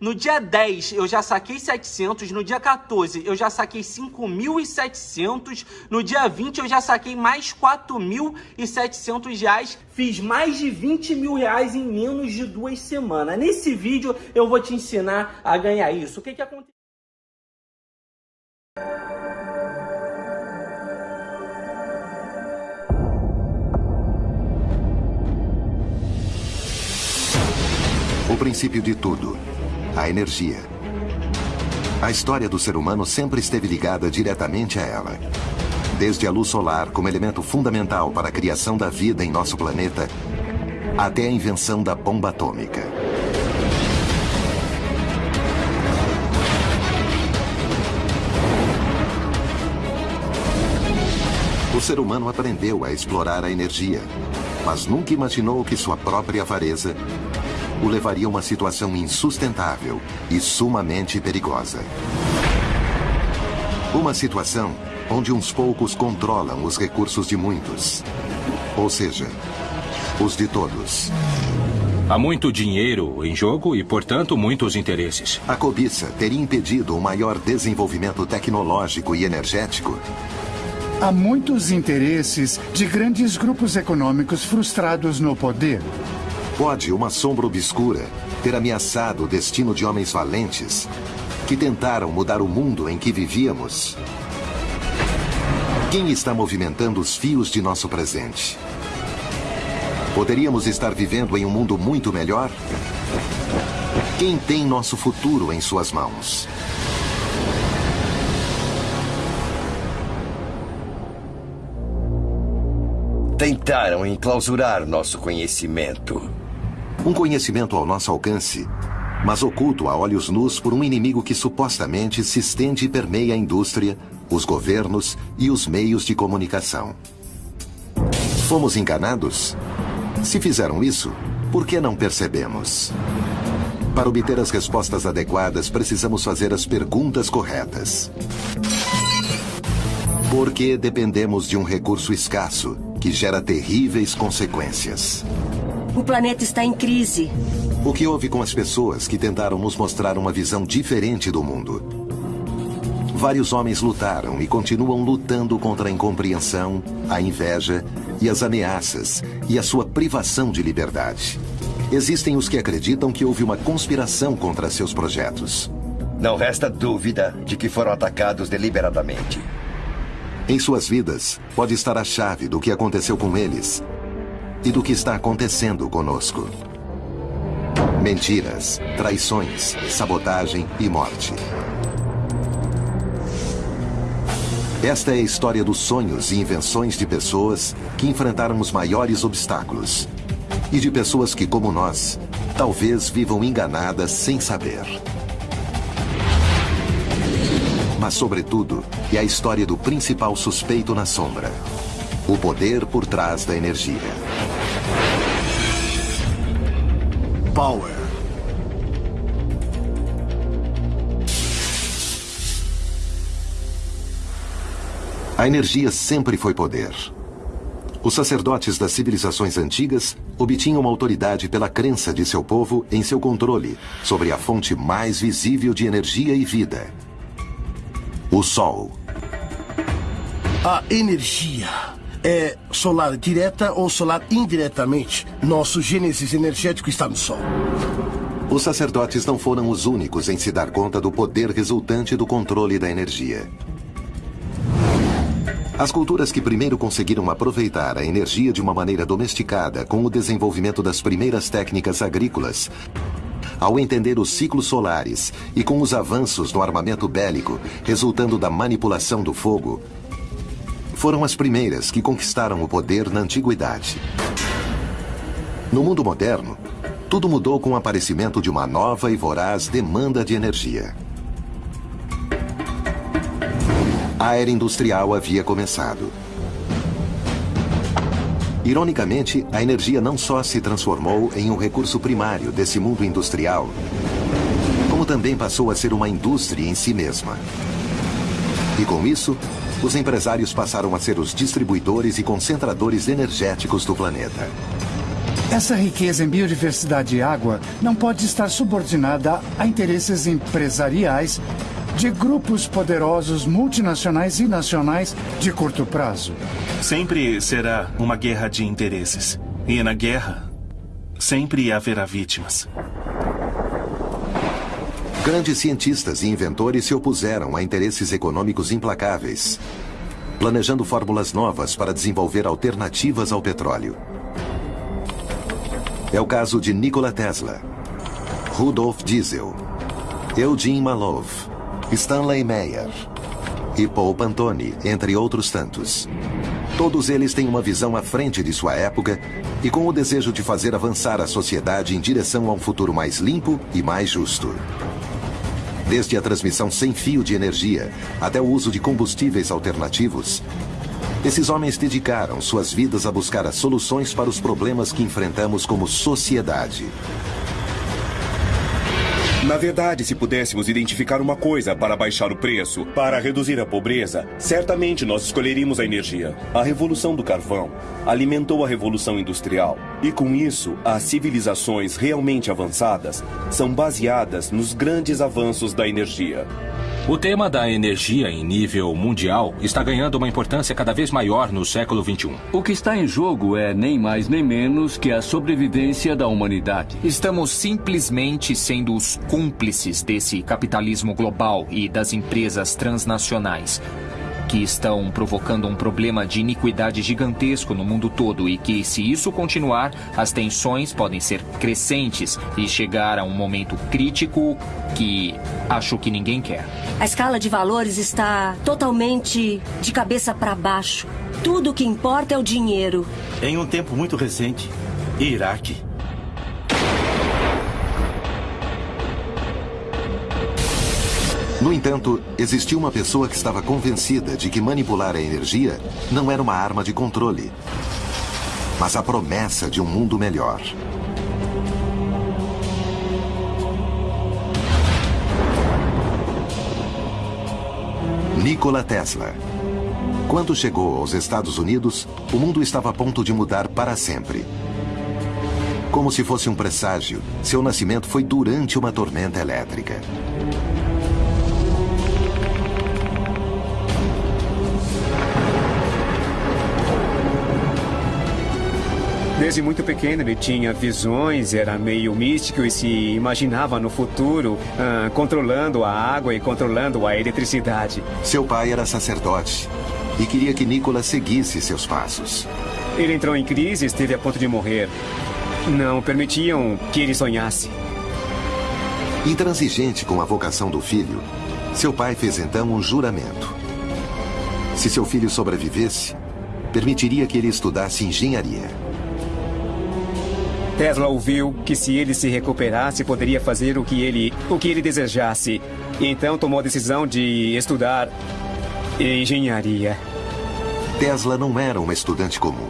No dia 10 eu já saquei 700, no dia 14 eu já saquei 5.700, no dia 20 eu já saquei mais 4.700 reais, fiz mais de 20 mil reais em menos de duas semanas. Nesse vídeo eu vou te ensinar a ganhar isso. O que que aconteceu? O princípio de tudo a energia. A história do ser humano sempre esteve ligada diretamente a ela. Desde a luz solar como elemento fundamental para a criação da vida em nosso planeta, até a invenção da bomba atômica. O ser humano aprendeu a explorar a energia, mas nunca imaginou que sua própria avareza o levaria a uma situação insustentável e sumamente perigosa. Uma situação onde uns poucos controlam os recursos de muitos. Ou seja, os de todos. Há muito dinheiro em jogo e, portanto, muitos interesses. A cobiça teria impedido o maior desenvolvimento tecnológico e energético? Há muitos interesses de grandes grupos econômicos frustrados no poder. Pode uma sombra obscura ter ameaçado o destino de homens valentes que tentaram mudar o mundo em que vivíamos? Quem está movimentando os fios de nosso presente? Poderíamos estar vivendo em um mundo muito melhor? Quem tem nosso futuro em suas mãos? Tentaram enclausurar nosso conhecimento. Um conhecimento ao nosso alcance, mas oculto a olhos nus por um inimigo que supostamente se estende e permeia a indústria, os governos e os meios de comunicação. Fomos enganados? Se fizeram isso, por que não percebemos? Para obter as respostas adequadas, precisamos fazer as perguntas corretas. Porque dependemos de um recurso escasso que gera terríveis consequências. O planeta está em crise. O que houve com as pessoas que tentaram nos mostrar uma visão diferente do mundo? Vários homens lutaram e continuam lutando contra a incompreensão, a inveja e as ameaças e a sua privação de liberdade. Existem os que acreditam que houve uma conspiração contra seus projetos. Não resta dúvida de que foram atacados deliberadamente. Em suas vidas, pode estar a chave do que aconteceu com eles e do que está acontecendo conosco. Mentiras, traições, sabotagem e morte. Esta é a história dos sonhos e invenções de pessoas que enfrentaram os maiores obstáculos. E de pessoas que, como nós, talvez vivam enganadas sem saber. Mas, sobretudo, é a história do principal suspeito na sombra. O poder por trás da energia. A energia sempre foi poder. Os sacerdotes das civilizações antigas obtinham autoridade pela crença de seu povo em seu controle sobre a fonte mais visível de energia e vida: o Sol. A energia é solar direta ou solar indiretamente. Nosso gênesis energético está no Sol. Os sacerdotes não foram os únicos em se dar conta do poder resultante do controle da energia. As culturas que primeiro conseguiram aproveitar a energia de uma maneira domesticada com o desenvolvimento das primeiras técnicas agrícolas, ao entender os ciclos solares e com os avanços no armamento bélico resultando da manipulação do fogo, foram as primeiras que conquistaram o poder na antiguidade. No mundo moderno, tudo mudou com o aparecimento de uma nova e voraz demanda de energia. A era industrial havia começado. Ironicamente, a energia não só se transformou em um recurso primário desse mundo industrial, como também passou a ser uma indústria em si mesma. E com isso, os empresários passaram a ser os distribuidores e concentradores energéticos do planeta. Essa riqueza em biodiversidade e água não pode estar subordinada a interesses empresariais de grupos poderosos multinacionais e nacionais de curto prazo. Sempre será uma guerra de interesses. E na guerra, sempre haverá vítimas. Grandes cientistas e inventores se opuseram a interesses econômicos implacáveis, planejando fórmulas novas para desenvolver alternativas ao petróleo. É o caso de Nikola Tesla, Rudolf Diesel, Eugene Malov, Stanley Meyer e Paul Pantone, entre outros tantos. Todos eles têm uma visão à frente de sua época e com o desejo de fazer avançar a sociedade em direção a um futuro mais limpo e mais justo. Desde a transmissão sem fio de energia até o uso de combustíveis alternativos, esses homens dedicaram suas vidas a buscar as soluções para os problemas que enfrentamos como sociedade. Na verdade, se pudéssemos identificar uma coisa para baixar o preço, para reduzir a pobreza, certamente nós escolheríamos a energia. A revolução do carvão alimentou a revolução industrial. E com isso, as civilizações realmente avançadas são baseadas nos grandes avanços da energia. O tema da energia em nível mundial está ganhando uma importância cada vez maior no século XXI. O que está em jogo é nem mais nem menos que a sobrevivência da humanidade. Estamos simplesmente sendo os cúmplices desse capitalismo global e das empresas transnacionais que estão provocando um problema de iniquidade gigantesco no mundo todo e que, se isso continuar, as tensões podem ser crescentes e chegar a um momento crítico que acho que ninguém quer. A escala de valores está totalmente de cabeça para baixo. Tudo o que importa é o dinheiro. Em um tempo muito recente, Iraque No entanto, existia uma pessoa que estava convencida de que manipular a energia não era uma arma de controle, mas a promessa de um mundo melhor. Nikola Tesla. Quando chegou aos Estados Unidos, o mundo estava a ponto de mudar para sempre. Como se fosse um presságio, seu nascimento foi durante uma tormenta elétrica. Desde muito pequeno ele tinha visões, era meio místico e se imaginava no futuro ah, controlando a água e controlando a eletricidade. Seu pai era sacerdote e queria que Nicolas seguisse seus passos. Ele entrou em crise e esteve a ponto de morrer. Não permitiam que ele sonhasse. Intransigente com a vocação do filho, seu pai fez então um juramento. Se seu filho sobrevivesse, permitiria que ele estudasse engenharia. Tesla ouviu que se ele se recuperasse, poderia fazer o que ele, o que ele desejasse. Então tomou a decisão de estudar engenharia. Tesla não era um estudante comum.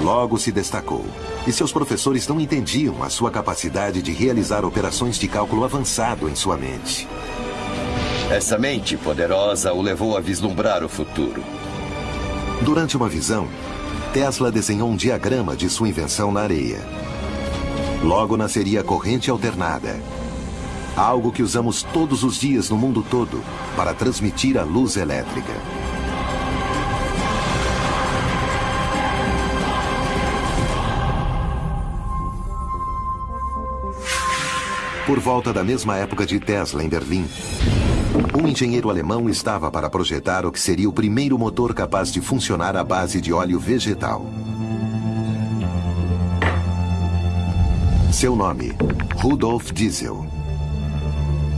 Logo se destacou. E seus professores não entendiam a sua capacidade de realizar operações de cálculo avançado em sua mente. Essa mente poderosa o levou a vislumbrar o futuro. Durante uma visão, Tesla desenhou um diagrama de sua invenção na areia. Logo nasceria a corrente alternada. Algo que usamos todos os dias no mundo todo para transmitir a luz elétrica. Por volta da mesma época de Tesla em Berlim, um engenheiro alemão estava para projetar o que seria o primeiro motor capaz de funcionar à base de óleo vegetal. Seu nome, Rudolf Diesel.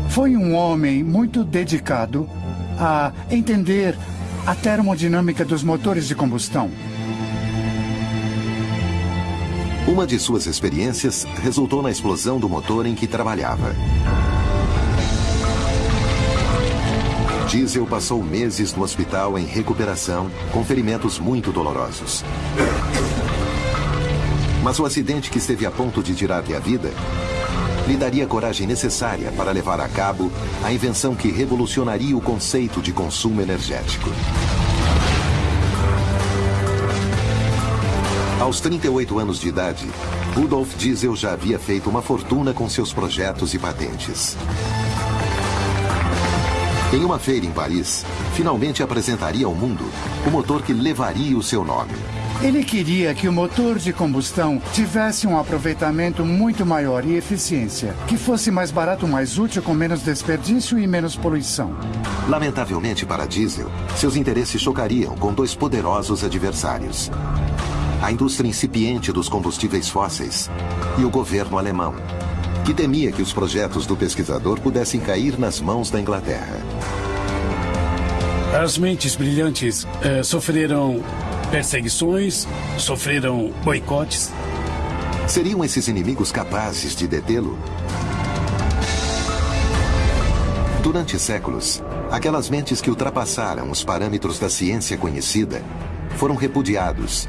Foi um homem muito dedicado a entender a termodinâmica dos motores de combustão. Uma de suas experiências resultou na explosão do motor em que trabalhava. Diesel passou meses no hospital em recuperação, com ferimentos muito dolorosos. Mas o acidente que esteve a ponto de tirar-lhe a vida lhe daria a coragem necessária para levar a cabo a invenção que revolucionaria o conceito de consumo energético. Ao Aos 38 anos de idade, Rudolf Diesel já havia feito uma fortuna com seus projetos e patentes. Em uma feira em Paris, finalmente apresentaria ao mundo o motor que levaria o seu nome. Ele queria que o motor de combustão tivesse um aproveitamento muito maior e eficiência, que fosse mais barato, mais útil, com menos desperdício e menos poluição. Lamentavelmente para Diesel, seus interesses chocariam com dois poderosos adversários: a indústria incipiente dos combustíveis fósseis e o governo alemão, que temia que os projetos do pesquisador pudessem cair nas mãos da Inglaterra. As mentes brilhantes eh, sofreram perseguições, sofreram boicotes. Seriam esses inimigos capazes de detê-lo? Durante séculos, aquelas mentes que ultrapassaram os parâmetros da ciência conhecida foram repudiados,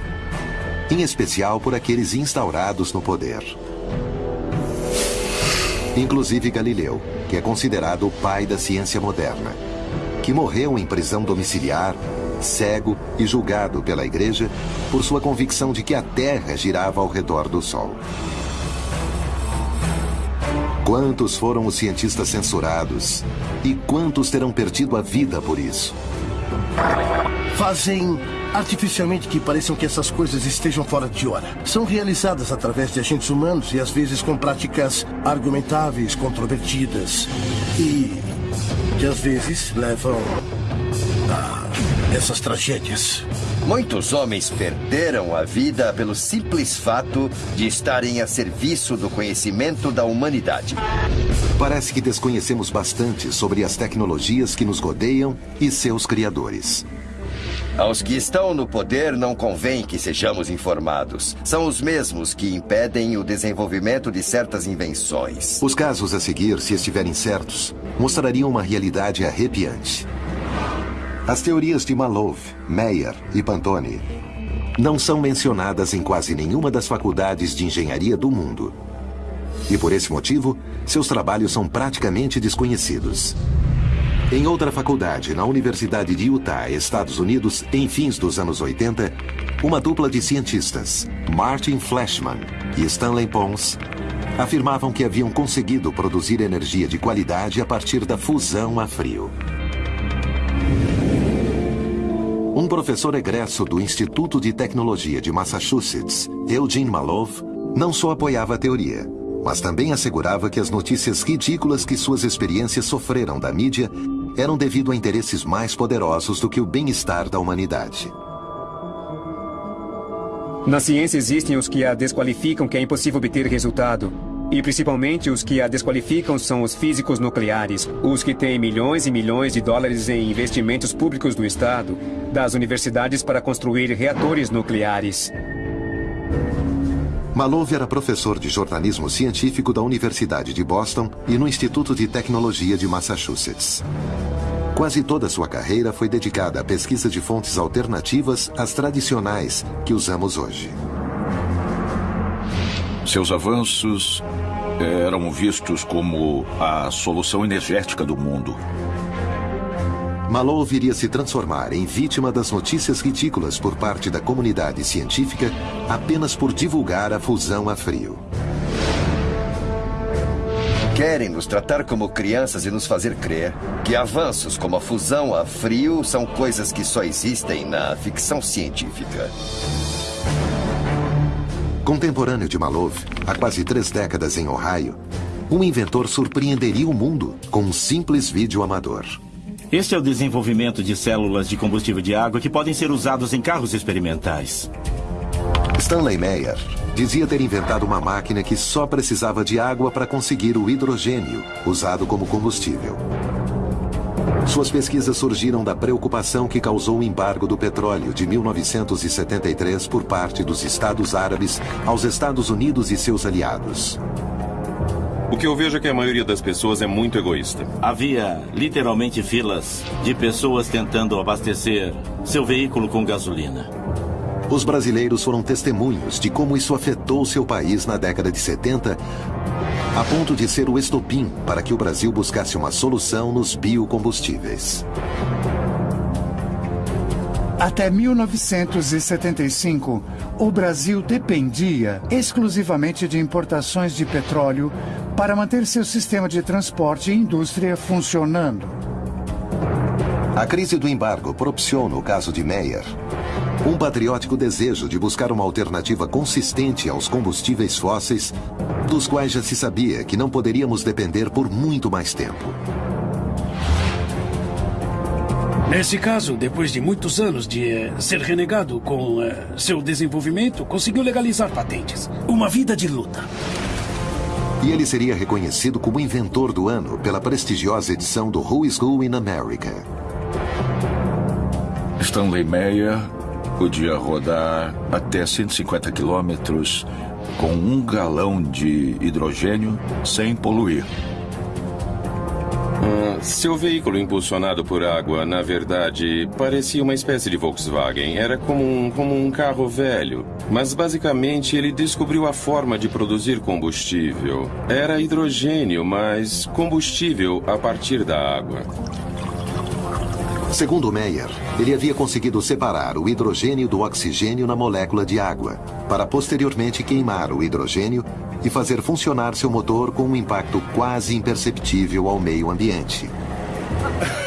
em especial por aqueles instaurados no poder. Inclusive Galileu, que é considerado o pai da ciência moderna, que morreu em prisão domiciliar cego e julgado pela igreja por sua convicção de que a Terra girava ao redor do Sol. Quantos foram os cientistas censurados? E quantos terão perdido a vida por isso? Fazem artificialmente que pareçam que essas coisas estejam fora de hora. São realizadas através de agentes humanos e às vezes com práticas argumentáveis, controvertidas. E que às vezes levam a essas tragédias. Muitos homens perderam a vida pelo simples fato de estarem a serviço do conhecimento da humanidade. Parece que desconhecemos bastante sobre as tecnologias que nos rodeiam e seus criadores. Aos que estão no poder não convém que sejamos informados. São os mesmos que impedem o desenvolvimento de certas invenções. Os casos a seguir, se estiverem certos, mostrariam uma realidade arrepiante. As teorias de Malov, Meyer e Pantone não são mencionadas em quase nenhuma das faculdades de engenharia do mundo. E por esse motivo, seus trabalhos são praticamente desconhecidos. Em outra faculdade, na Universidade de Utah, Estados Unidos, em fins dos anos 80, uma dupla de cientistas, Martin Flashman e Stanley Pons, afirmavam que haviam conseguido produzir energia de qualidade a partir da fusão a frio. Um professor egresso do Instituto de Tecnologia de Massachusetts, Eugene Malov, não só apoiava a teoria, mas também assegurava que as notícias ridículas que suas experiências sofreram da mídia eram devido a interesses mais poderosos do que o bem-estar da humanidade. Na ciência existem os que a desqualificam que é impossível obter resultado. E principalmente os que a desqualificam são os físicos nucleares, os que têm milhões e milhões de dólares em investimentos públicos do Estado, das universidades para construir reatores nucleares. Malov era professor de jornalismo científico da Universidade de Boston e no Instituto de Tecnologia de Massachusetts. Quase toda sua carreira foi dedicada à pesquisa de fontes alternativas às tradicionais que usamos hoje. Seus avanços eram vistos como a solução energética do mundo. Malou viria se transformar em vítima das notícias ridículas por parte da comunidade científica apenas por divulgar a fusão a frio. Querem nos tratar como crianças e nos fazer crer que avanços como a fusão a frio são coisas que só existem na ficção científica. Contemporâneo de Malov, há quase três décadas em Ohio, um inventor surpreenderia o mundo com um simples vídeo amador. Este é o desenvolvimento de células de combustível de água que podem ser usados em carros experimentais. Stanley Meyer dizia ter inventado uma máquina que só precisava de água para conseguir o hidrogênio, usado como combustível. Suas pesquisas surgiram da preocupação que causou o embargo do petróleo de 1973 por parte dos Estados Árabes aos Estados Unidos e seus aliados. O que eu vejo é que a maioria das pessoas é muito egoísta. Havia literalmente filas de pessoas tentando abastecer seu veículo com gasolina. Os brasileiros foram testemunhos de como isso afetou seu país na década de 70, a ponto de ser o estopim para que o Brasil buscasse uma solução nos biocombustíveis. Até 1975, o Brasil dependia exclusivamente de importações de petróleo para manter seu sistema de transporte e indústria funcionando. A crise do embargo propiciou, no caso de Meyer, um patriótico desejo de buscar uma alternativa consistente aos combustíveis fósseis, dos quais já se sabia que não poderíamos depender por muito mais tempo. Nesse caso, depois de muitos anos de eh, ser renegado com eh, seu desenvolvimento, conseguiu legalizar patentes. Uma vida de luta. E ele seria reconhecido como inventor do ano pela prestigiosa edição do Who is Who in America. Stanley Meyer podia rodar até 150 quilômetros com um galão de hidrogênio sem poluir. Uh, seu veículo impulsionado por água, na verdade, parecia uma espécie de Volkswagen. Era como um, como um carro velho. Mas basicamente ele descobriu a forma de produzir combustível. Era hidrogênio, mas combustível a partir da água. Segundo Meyer, ele havia conseguido separar o hidrogênio do oxigênio na molécula de água, para posteriormente queimar o hidrogênio e fazer funcionar seu motor com um impacto quase imperceptível ao meio ambiente.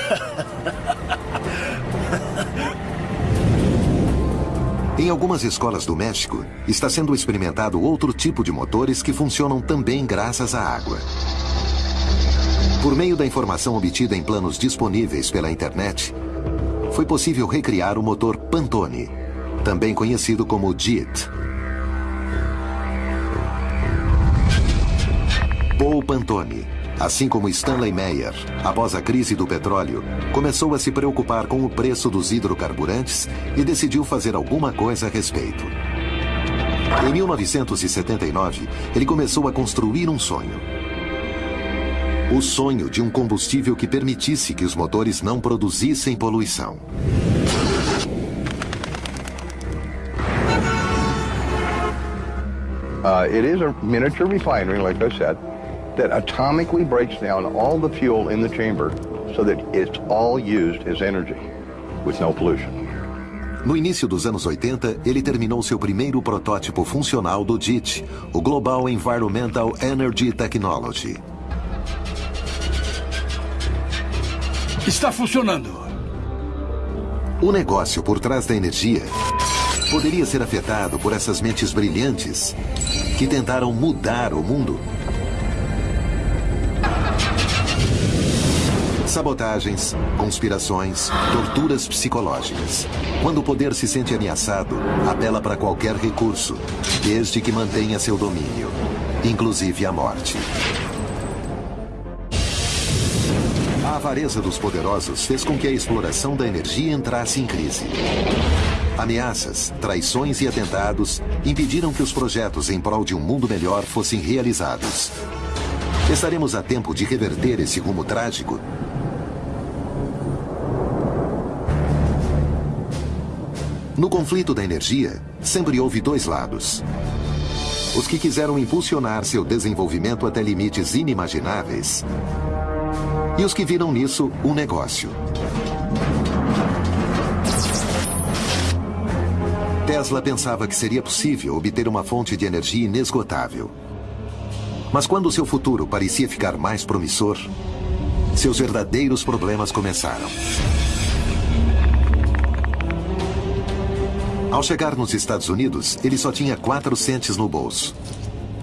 Em algumas escolas do México, está sendo experimentado outro tipo de motores que funcionam também graças à água. Por meio da informação obtida em planos disponíveis pela internet, foi possível recriar o motor Pantone, também conhecido como JIT. Paul Pantone, assim como Stanley Meyer, após a crise do petróleo, começou a se preocupar com o preço dos hidrocarburantes e decidiu fazer alguma coisa a respeito. Em 1979, ele começou a construir um sonho o sonho de um combustível que permitisse que os motores não produzissem poluição. Uh, it is a miniature refinery, like I said, that atomically breaks down all the fuel in the chamber so that it's all used as energy with no pollution. No início dos anos 80, ele terminou seu primeiro protótipo funcional do JIT, o Global Environmental Energy Technology. Está funcionando. O negócio por trás da energia poderia ser afetado por essas mentes brilhantes que tentaram mudar o mundo. Sabotagens, conspirações, torturas psicológicas. Quando o poder se sente ameaçado, apela para qualquer recurso, desde que mantenha seu domínio, inclusive a morte. A avareza dos poderosos fez com que a exploração da energia entrasse em crise. Ameaças, traições e atentados impediram que os projetos em prol de um mundo melhor fossem realizados. Estaremos a tempo de reverter esse rumo trágico? No conflito da energia, sempre houve dois lados. Os que quiseram impulsionar seu desenvolvimento até limites inimagináveis e os que viram nisso um negócio. Tesla pensava que seria possível obter uma fonte de energia inesgotável. Mas quando seu futuro parecia ficar mais promissor, seus verdadeiros problemas começaram. Ao chegar nos Estados Unidos, ele só tinha quatro centes no bolso.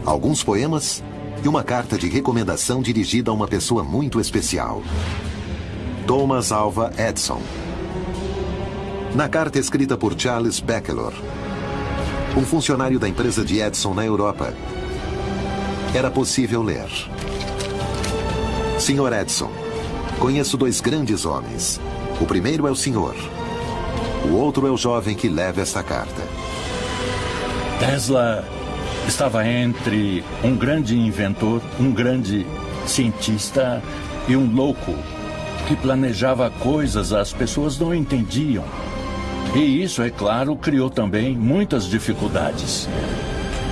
Alguns poemas e uma carta de recomendação dirigida a uma pessoa muito especial. Thomas Alva Edison. Na carta escrita por Charles Beckelor, um funcionário da empresa de Edison na Europa, era possível ler. Senhor Edison, conheço dois grandes homens. O primeiro é o senhor. O outro é o jovem que leva esta carta. Tesla estava entre um grande inventor, um grande cientista e um louco que planejava coisas as pessoas não entendiam. E isso, é claro, criou também muitas dificuldades.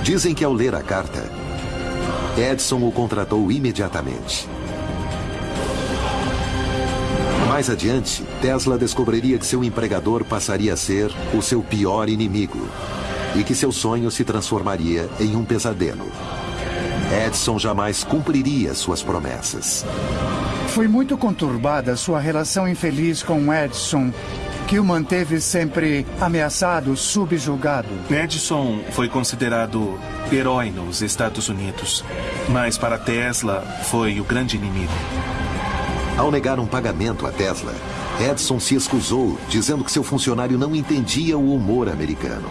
Dizem que ao ler a carta, Edson o contratou imediatamente. Mais adiante, Tesla descobriria que seu empregador passaria a ser o seu pior inimigo e que seu sonho se transformaria em um pesadelo. Edison jamais cumpriria suas promessas. Foi muito conturbada sua relação infeliz com Edison, que o manteve sempre ameaçado, subjugado. Edison foi considerado herói nos Estados Unidos, mas para Tesla foi o grande inimigo. Ao negar um pagamento a Tesla, Edison se excusou, dizendo que seu funcionário não entendia o humor americano.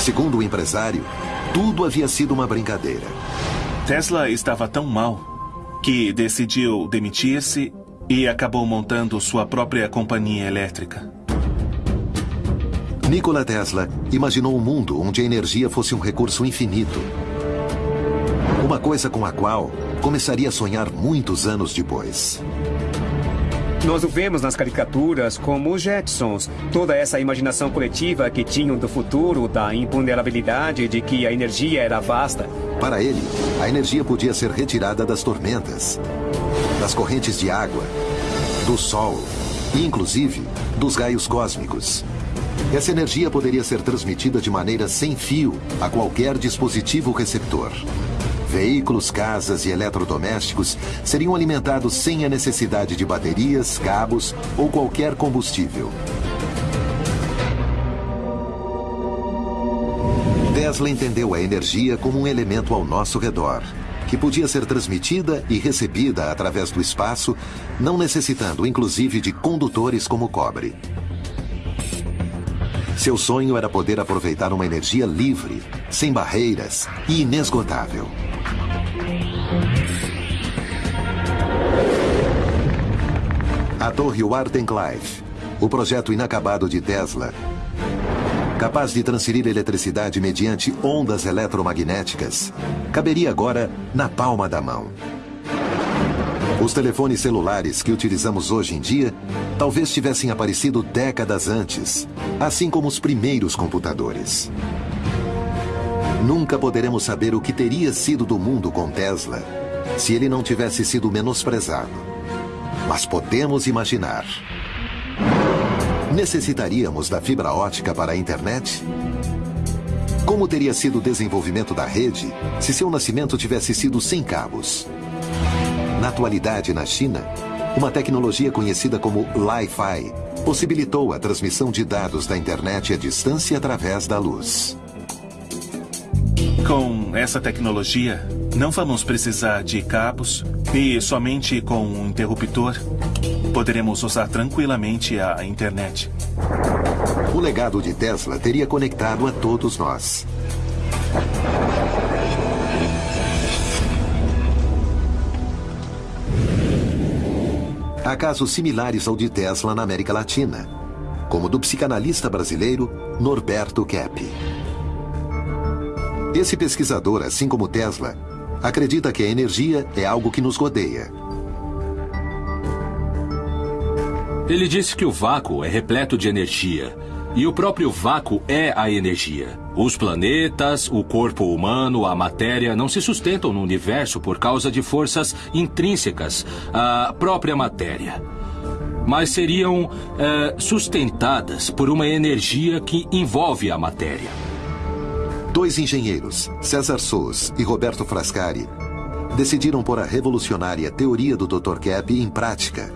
Segundo o empresário, tudo havia sido uma brincadeira. Tesla estava tão mal que decidiu demitir-se e acabou montando sua própria companhia elétrica. Nikola Tesla imaginou um mundo onde a energia fosse um recurso infinito. Uma coisa com a qual começaria a sonhar muitos anos depois. Nós o vemos nas caricaturas como os Jetsons. Toda essa imaginação coletiva que tinham do futuro, da imponderabilidade de que a energia era vasta. Para ele, a energia podia ser retirada das tormentas, das correntes de água, do sol e, inclusive, dos raios cósmicos. Essa energia poderia ser transmitida de maneira sem fio a qualquer dispositivo receptor. Veículos, casas e eletrodomésticos seriam alimentados sem a necessidade de baterias, cabos ou qualquer combustível. Tesla entendeu a energia como um elemento ao nosso redor, que podia ser transmitida e recebida através do espaço, não necessitando inclusive de condutores como cobre. Seu sonho era poder aproveitar uma energia livre, sem barreiras e inesgotável. Torre Wardenclyffe, o projeto inacabado de Tesla, capaz de transferir eletricidade mediante ondas eletromagnéticas, caberia agora na palma da mão. Os telefones celulares que utilizamos hoje em dia talvez tivessem aparecido décadas antes, assim como os primeiros computadores. Nunca poderemos saber o que teria sido do mundo com Tesla se ele não tivesse sido menosprezado. Mas podemos imaginar. Necessitaríamos da fibra ótica para a internet? Como teria sido o desenvolvimento da rede se seu nascimento tivesse sido sem cabos? Na atualidade, na China, uma tecnologia conhecida como Li-Fi possibilitou a transmissão de dados da internet à distância através da luz. Com essa tecnologia, não vamos precisar de cabos e somente com um interruptor poderemos usar tranquilamente a internet. O legado de Tesla teria conectado a todos nós. Há casos similares ao de Tesla na América Latina, como do psicanalista brasileiro Norberto Kepp. Esse pesquisador, assim como Tesla, acredita que a energia é algo que nos rodeia. Ele disse que o vácuo é repleto de energia. E o próprio vácuo é a energia. Os planetas, o corpo humano, a matéria não se sustentam no universo por causa de forças intrínsecas à própria matéria. Mas seriam é, sustentadas por uma energia que envolve a matéria. Dois engenheiros, César Sous e Roberto Frascari, decidiram pôr a revolucionária teoria do Dr. Kepp em prática.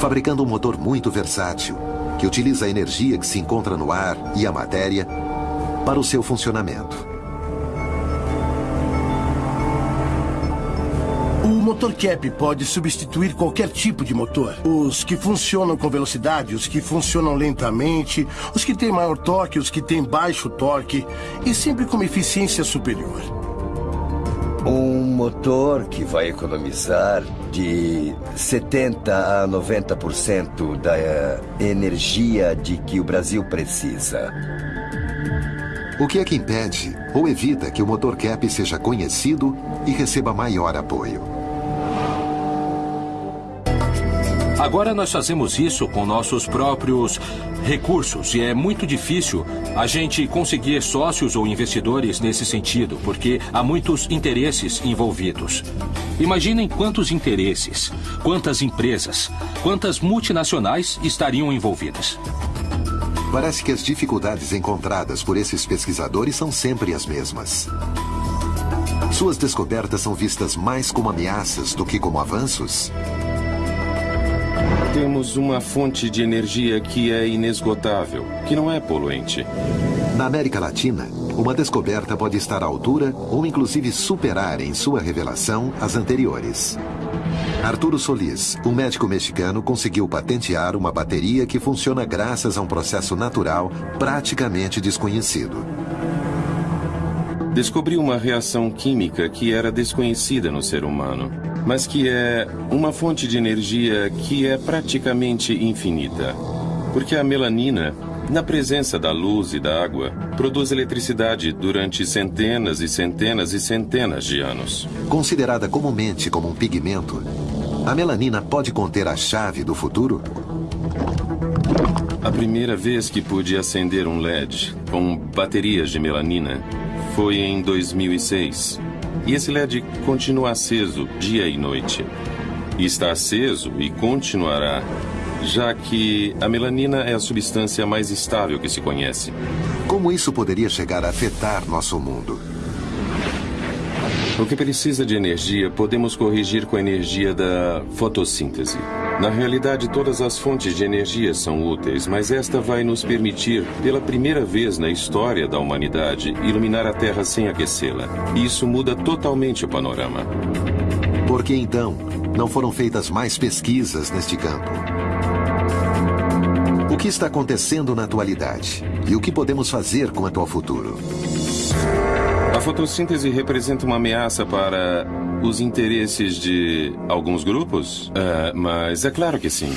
Fabricando um motor muito versátil, que utiliza a energia que se encontra no ar e a matéria para o seu funcionamento. Motor cap pode substituir qualquer tipo de motor. Os que funcionam com velocidade, os que funcionam lentamente, os que têm maior torque, os que têm baixo torque e sempre com uma eficiência superior. Um motor que vai economizar de 70 a 90% da eh, energia de que o Brasil precisa. O que é que impede ou evita que o motor cap seja conhecido e receba maior apoio? Agora nós fazemos isso com nossos próprios recursos e é muito difícil a gente conseguir sócios ou investidores nesse sentido, porque há muitos interesses envolvidos. Imaginem quantos interesses, quantas empresas, quantas multinacionais estariam envolvidas. Parece que as dificuldades encontradas por esses pesquisadores são sempre as mesmas. Suas descobertas são vistas mais como ameaças do que como avanços? Temos uma fonte de energia que é inesgotável, que não é poluente. Na América Latina, uma descoberta pode estar à altura ou inclusive superar em sua revelação as anteriores. Arturo Solis, um médico mexicano, conseguiu patentear uma bateria que funciona graças a um processo natural praticamente desconhecido. Descobri uma reação química que era desconhecida no ser humano, mas que é uma fonte de energia que é praticamente infinita. Porque a melanina, na presença da luz e da água, produz eletricidade durante centenas e centenas e centenas de anos. Considerada comumente como um pigmento, a melanina pode conter a chave do futuro? A primeira vez que pude acender um LED com baterias de melanina foi em 2006. E esse LED continua aceso dia e noite. E está aceso e continuará, já que a melanina é a substância mais estável que se conhece. Como isso poderia chegar a afetar nosso mundo? O que precisa de energia podemos corrigir com a energia da fotossíntese. Na realidade, todas as fontes de energia são úteis, mas esta vai nos permitir, pela primeira vez na história da humanidade, iluminar a Terra sem aquecê-la. E isso muda totalmente o panorama. Por que então não foram feitas mais pesquisas neste campo? O que está acontecendo na atualidade? E o que podemos fazer quanto ao futuro? A fotossíntese representa uma ameaça para os interesses de alguns grupos? Uh, mas é claro que sim.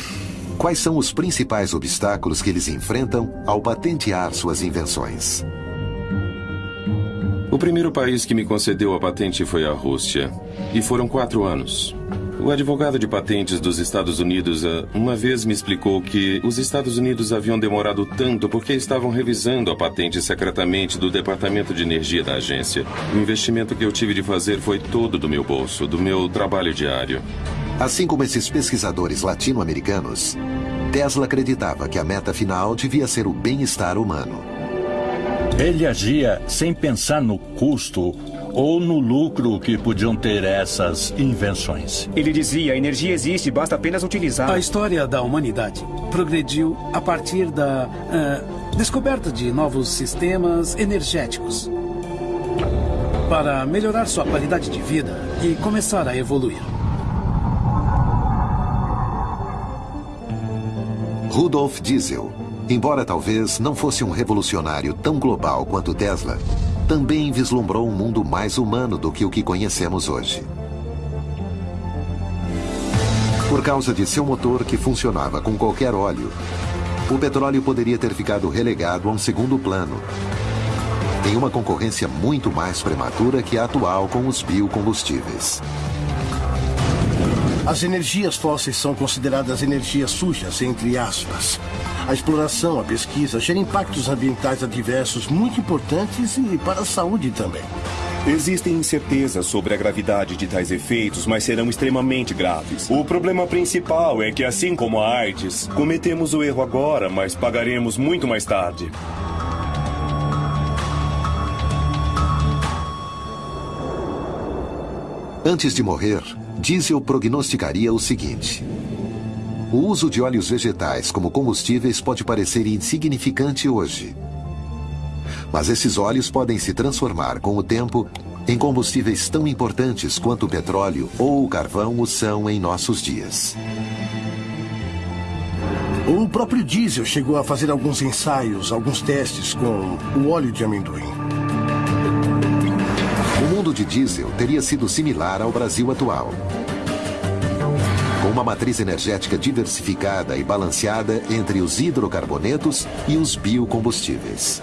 Quais são os principais obstáculos que eles enfrentam ao patentear suas invenções? O primeiro país que me concedeu a patente foi a Rússia. E foram quatro anos. O advogado de patentes dos Estados Unidos eh, uma vez me explicou que os Estados Unidos haviam demorado tanto porque estavam revisando a patente secretamente do Departamento de Energia da agência. O investimento que eu tive de fazer foi todo do meu bolso, do meu trabalho diário. Assim como esses pesquisadores latino-americanos, Tesla acreditava que a meta final devia ser o bem-estar humano. Ele agia sem pensar no custo ou no lucro que podiam ter essas invenções. Ele dizia: a energia existe, basta apenas utilizar. A história da humanidade progrediu a partir da uh, descoberta de novos sistemas energéticos para melhorar sua qualidade de vida e começar a evoluir. Rudolf Diesel, embora talvez não fosse um revolucionário tão global quanto Tesla, também vislumbrou um mundo mais humano do que o que conhecemos hoje. Por causa de seu motor que funcionava com qualquer óleo, o petróleo poderia ter ficado relegado a um segundo plano, em uma concorrência muito mais prematura que a atual com os biocombustíveis. As energias fósseis são consideradas energias sujas, entre aspas. A exploração, a pesquisa gera impactos ambientais adversos muito importantes e para a saúde também. Existem incertezas sobre a gravidade de tais efeitos, mas serão extremamente graves. O problema principal é que, assim como a AIDS, cometemos o erro agora, mas pagaremos muito mais tarde. Antes de morrer, Diesel prognosticaria o seguinte: o uso de óleos vegetais como combustíveis pode parecer insignificante hoje. Mas esses óleos podem se transformar com o tempo em combustíveis tão importantes quanto o petróleo ou o carvão o são em nossos dias. O próprio diesel chegou a fazer alguns ensaios, alguns testes com o óleo de amendoim. Mundo de diesel teria sido similar ao Brasil atual com uma matriz energética diversificada e balanceada entre os hidrocarbonetos e os biocombustíveis.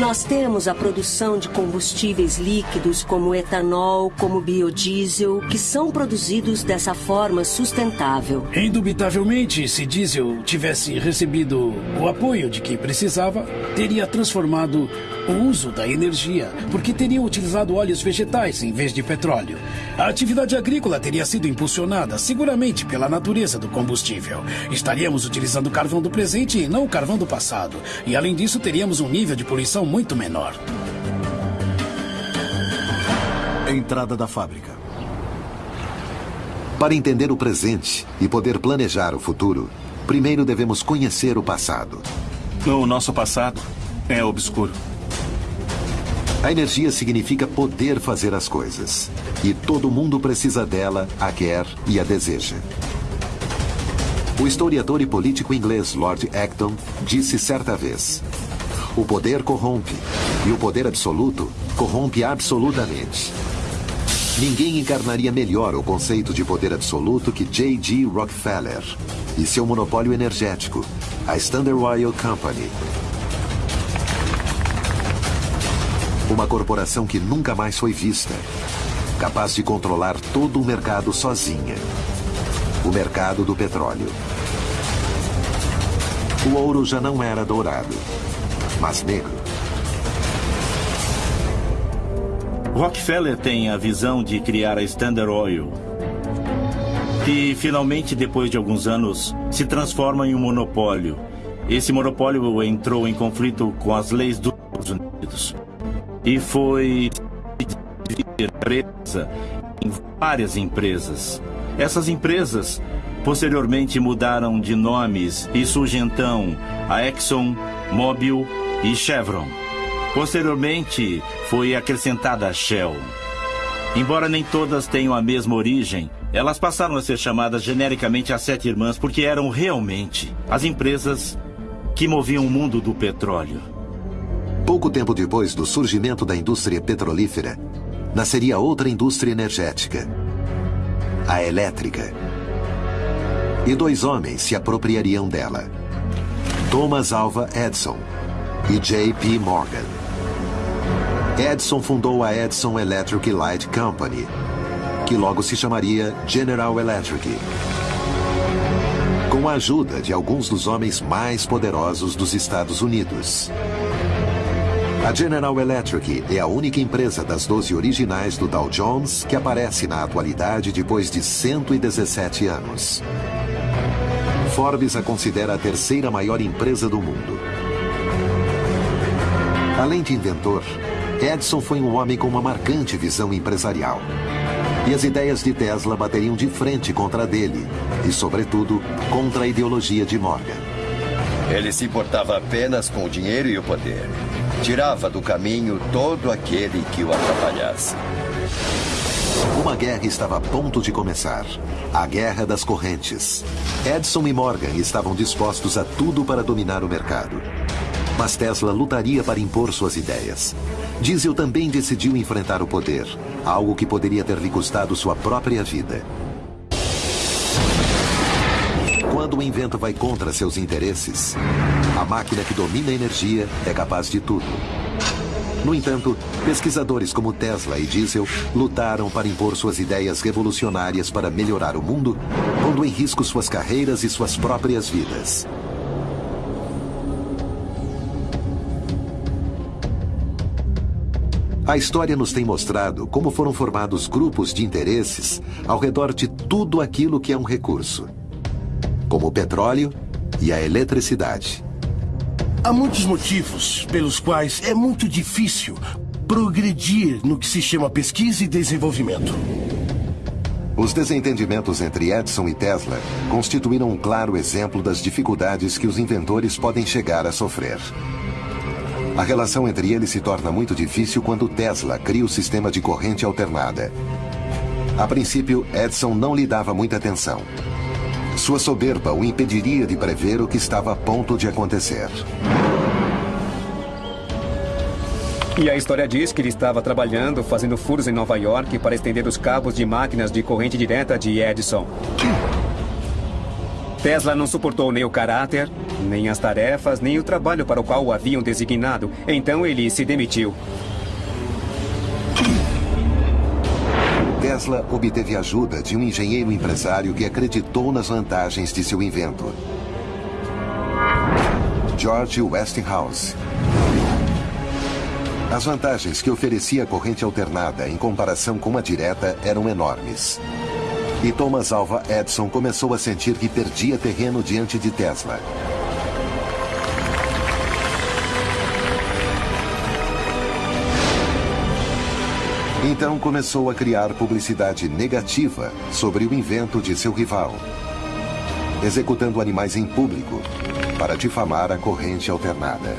Nós temos a produção de combustíveis líquidos como etanol, como biodiesel, que são produzidos dessa forma sustentável. Indubitavelmente, se diesel tivesse recebido o apoio de quem precisava, teria transformado o uso da energia, porque teriam utilizado óleos vegetais em vez de petróleo. A atividade agrícola teria sido impulsionada seguramente pela natureza do combustível. Estaríamos utilizando o carvão do presente e não o carvão do passado. E além disso, teríamos um nível de poluição muito menor. Entrada da fábrica. Para entender o presente e poder planejar o futuro, primeiro devemos conhecer o passado. O nosso passado é obscuro. A energia significa poder fazer as coisas. E todo mundo precisa dela, a quer e a deseja. O historiador e político inglês Lord Acton disse certa vez: O poder corrompe, e o poder absoluto corrompe absolutamente. Ninguém encarnaria melhor o conceito de poder absoluto que J.G. Rockefeller e seu monopólio energético, a Standard Oil Company, Uma corporação que nunca mais foi vista. Capaz de controlar todo o mercado sozinha. O mercado do petróleo. O ouro já não era dourado, mas negro. Rockefeller tem a visão de criar a Standard Oil, que finalmente, depois de alguns anos, se transforma em um monopólio. Esse monopólio entrou em conflito com as leis dos Estados Unidos e foi empresa em várias empresas. Essas empresas posteriormente mudaram de nomes e surge então a Exxon, Mobil e Chevron. Posteriormente foi acrescentada a Shell. Embora nem todas tenham a mesma origem, elas passaram a ser chamadas genericamente as Sete Irmãs porque eram realmente as empresas que moviam o mundo do petróleo. Pouco tempo depois do surgimento da indústria petrolífera, nasceria outra indústria energética, a elétrica. E dois homens se apropriariam dela: Thomas Alva Edison e J.P. Morgan. Edison fundou a Edison Electric Light Company, que logo se chamaria General Electric. Com a ajuda de alguns dos homens mais poderosos dos Estados Unidos. A General Electric é a única empresa das 12 originais do Dow Jones que aparece na atualidade depois de 117 anos. Forbes a considera a terceira maior empresa do mundo. Além de inventor, Edison foi um homem com uma marcante visão empresarial. E as ideias de Tesla bateriam de frente contra a dele, e, sobretudo, contra a ideologia de Morgan. Ele se importava apenas com o dinheiro e o poder. Tirava do caminho todo aquele que o atrapalhasse. Uma guerra estava a ponto de começar. A Guerra das Correntes. Edison e Morgan estavam dispostos a tudo para dominar o mercado. Mas Tesla lutaria para impor suas ideias. Diesel também decidiu enfrentar o poder, algo que poderia ter lhe custado sua própria vida. Quando o invento vai contra seus interesses, a máquina que domina a energia é capaz de tudo. No entanto, pesquisadores como Tesla e Diesel lutaram para impor suas ideias revolucionárias para melhorar o mundo, pondo em risco suas carreiras e suas próprias vidas. A história nos tem mostrado como foram formados grupos de interesses ao redor de tudo aquilo que é um recurso como o petróleo e a eletricidade. Há muitos motivos pelos quais é muito difícil progredir no que se chama pesquisa e desenvolvimento. Os desentendimentos entre Edison e Tesla constituíram um claro exemplo das dificuldades que os inventores podem chegar a sofrer. A relação entre eles se torna muito difícil quando Tesla cria o sistema de corrente alternada. A princípio, Edison não lhe dava muita atenção. Sua soberba o impediria de prever o que estava a ponto de acontecer. E a história diz que ele estava trabalhando, fazendo furos em Nova York para estender os cabos de máquinas de corrente direta de Edison. Tesla não suportou nem o caráter, nem as tarefas, nem o trabalho para o qual o haviam designado. Então ele se demitiu. Tesla obteve ajuda de um engenheiro empresário que acreditou nas vantagens de seu invento. George Westinghouse. As vantagens que oferecia a corrente alternada em comparação com a direta eram enormes. E Thomas Alva Edison começou a sentir que perdia terreno diante de Tesla. Então começou a criar publicidade negativa sobre o invento de seu rival, executando animais em público para difamar a corrente alternada.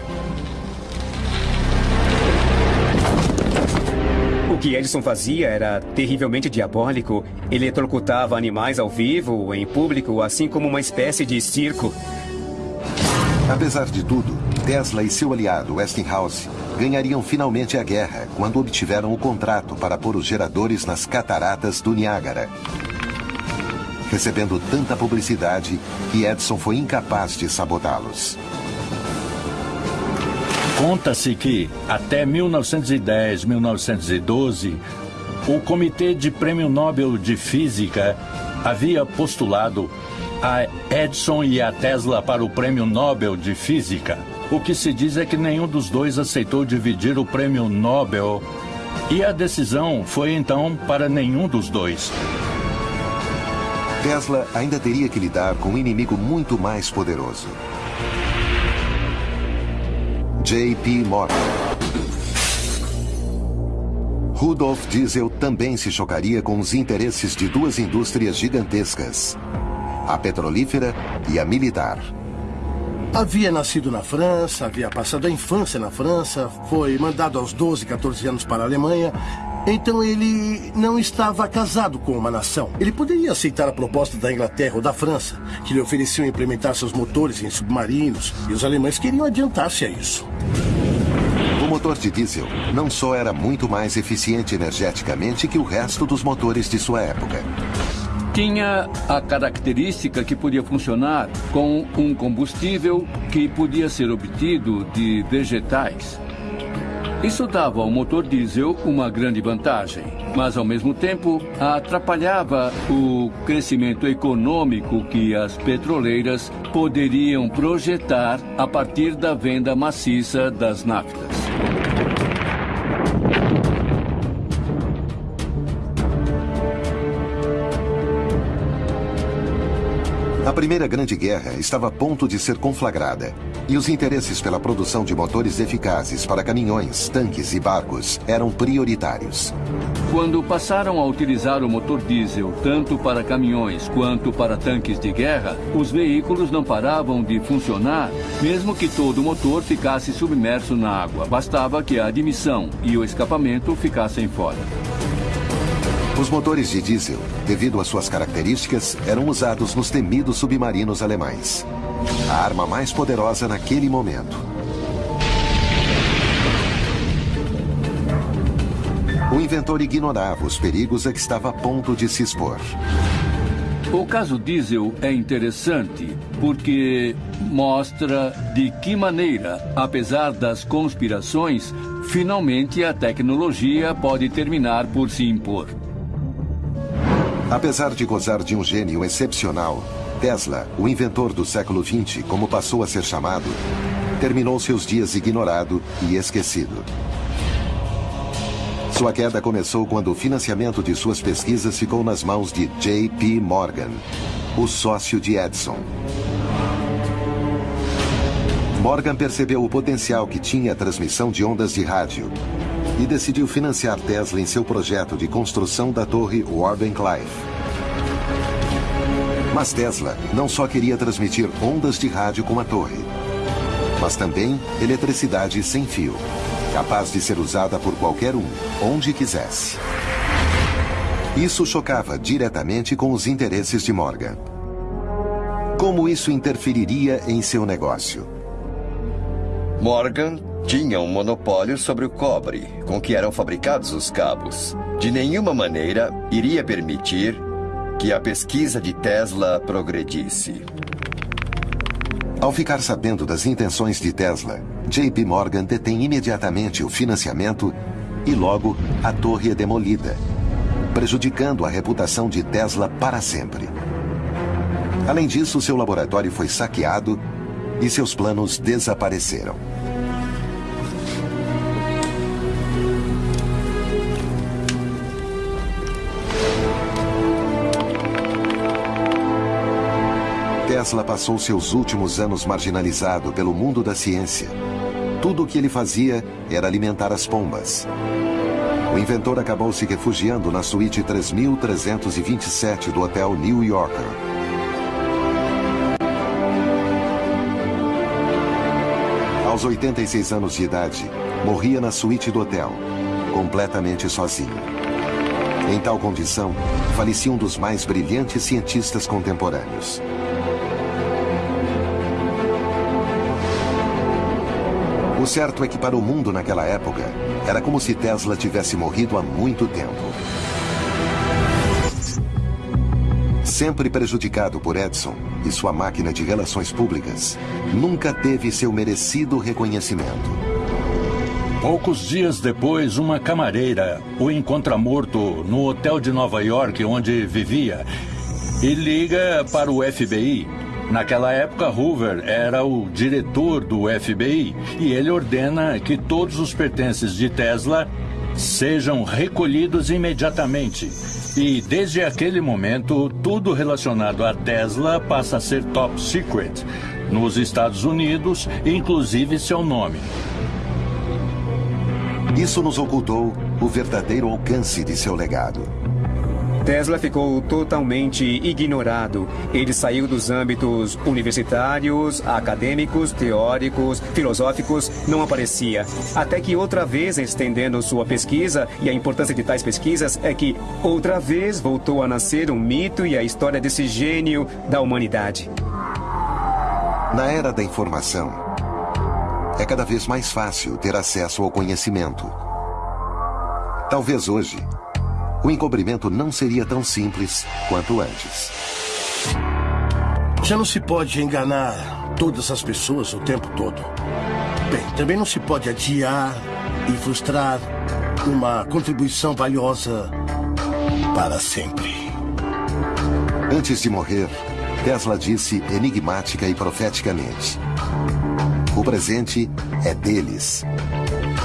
O que Edison fazia era terrivelmente diabólico. Ele eletrocutava animais ao vivo, em público, assim como uma espécie de circo. Apesar de tudo, Tesla e seu aliado Westinghouse ganhariam finalmente a guerra quando obtiveram o contrato para pôr os geradores nas cataratas do Niágara. Recebendo tanta publicidade que Edison foi incapaz de sabotá-los. Conta-se que, até 1910, 1912, o Comitê de Prêmio Nobel de Física havia postulado a Edison e a Tesla para o Prêmio Nobel de Física. O que se diz é que nenhum dos dois aceitou dividir o Prêmio Nobel e a decisão foi então para nenhum dos dois. Tesla ainda teria que lidar com um inimigo muito mais poderoso. J.P. Morgan. Rudolf Diesel também se chocaria com os interesses de duas indústrias gigantescas, a petrolífera e a militar. Havia nascido na França, havia passado a infância na França, foi mandado aos 12, 14 anos para a Alemanha. Então ele não estava casado com uma nação. Ele poderia aceitar a proposta da Inglaterra ou da França, que lhe ofereciam implementar seus motores em submarinos, e os alemães queriam adiantar-se a isso. O motor de diesel não só era muito mais eficiente energeticamente que o resto dos motores de sua época. Tinha a característica que podia funcionar com um combustível que podia ser obtido de vegetais. Isso dava ao motor diesel uma grande vantagem, mas ao mesmo tempo atrapalhava o crescimento econômico que as petroleiras poderiam projetar a partir da venda maciça das naftas. Primeira Grande Guerra estava a ponto de ser conflagrada, e os interesses pela produção de motores eficazes para caminhões, tanques e barcos eram prioritários. Quando passaram a utilizar o motor diesel tanto para caminhões quanto para tanques de guerra, os veículos não paravam de funcionar, mesmo que todo o motor ficasse submerso na água. Bastava que a admissão e o escapamento ficassem fora. Os motores de diesel, devido às suas características, eram usados nos temidos submarinos alemães. A arma mais poderosa naquele momento. O inventor ignorava os perigos a que estava a ponto de se expor. O caso diesel é interessante porque mostra de que maneira, apesar das conspirações, finalmente a tecnologia pode terminar por se impor. Apesar de gozar de um gênio excepcional, Tesla, o inventor do século XX, como passou a ser chamado, terminou seus dias ignorado e esquecido. Sua queda começou quando o financiamento de suas pesquisas ficou nas mãos de J.P. Morgan, o sócio de Edison. Morgan percebeu o potencial que tinha a transmissão de ondas de rádio e decidiu financiar Tesla em seu projeto de construção da torre Wardenclyffe. Mas Tesla não só queria transmitir ondas de rádio com a torre, mas também eletricidade sem fio, capaz de ser usada por qualquer um, onde quisesse. Isso chocava diretamente com os interesses de Morgan. Como isso interferiria em seu negócio? Morgan tinha um monopólio sobre o cobre com que eram fabricados os cabos. De nenhuma maneira iria permitir que a pesquisa de Tesla progredisse. Ao ficar sabendo das intenções de Tesla, JP Morgan detém imediatamente o financiamento e logo a torre é demolida, prejudicando a reputação de Tesla para sempre. Além disso, seu laboratório foi saqueado e seus planos desapareceram. Tesla passou seus últimos anos marginalizado pelo mundo da ciência. Tudo o que ele fazia era alimentar as pombas. O inventor acabou se refugiando na suíte 3327 do hotel New Yorker. Aos 86 anos de idade, morria na suíte do hotel, completamente sozinho. Em tal condição, falecia um dos mais brilhantes cientistas contemporâneos. O certo é que para o mundo naquela época, era como se Tesla tivesse morrido há muito tempo. Sempre prejudicado por Edison e sua máquina de relações públicas, nunca teve seu merecido reconhecimento. Poucos dias depois, uma camareira o encontra morto no hotel de Nova York onde vivia e liga para o FBI. Naquela época, Hoover era o diretor do FBI e ele ordena que todos os pertences de Tesla sejam recolhidos imediatamente. E desde aquele momento, tudo relacionado a Tesla passa a ser top secret nos Estados Unidos, inclusive seu nome. Isso nos ocultou o verdadeiro alcance de seu legado. Tesla ficou totalmente ignorado. Ele saiu dos âmbitos universitários, acadêmicos, teóricos, filosóficos, não aparecia. Até que outra vez, estendendo sua pesquisa, e a importância de tais pesquisas é que outra vez voltou a nascer um mito e a história desse gênio da humanidade. Na era da informação, é cada vez mais fácil ter acesso ao conhecimento. Talvez hoje, o encobrimento não seria tão simples quanto antes. Já não se pode enganar todas as pessoas o tempo todo. Bem, também não se pode adiar e frustrar uma contribuição valiosa para sempre. Antes de morrer, Tesla disse enigmática e profeticamente: O presente é deles,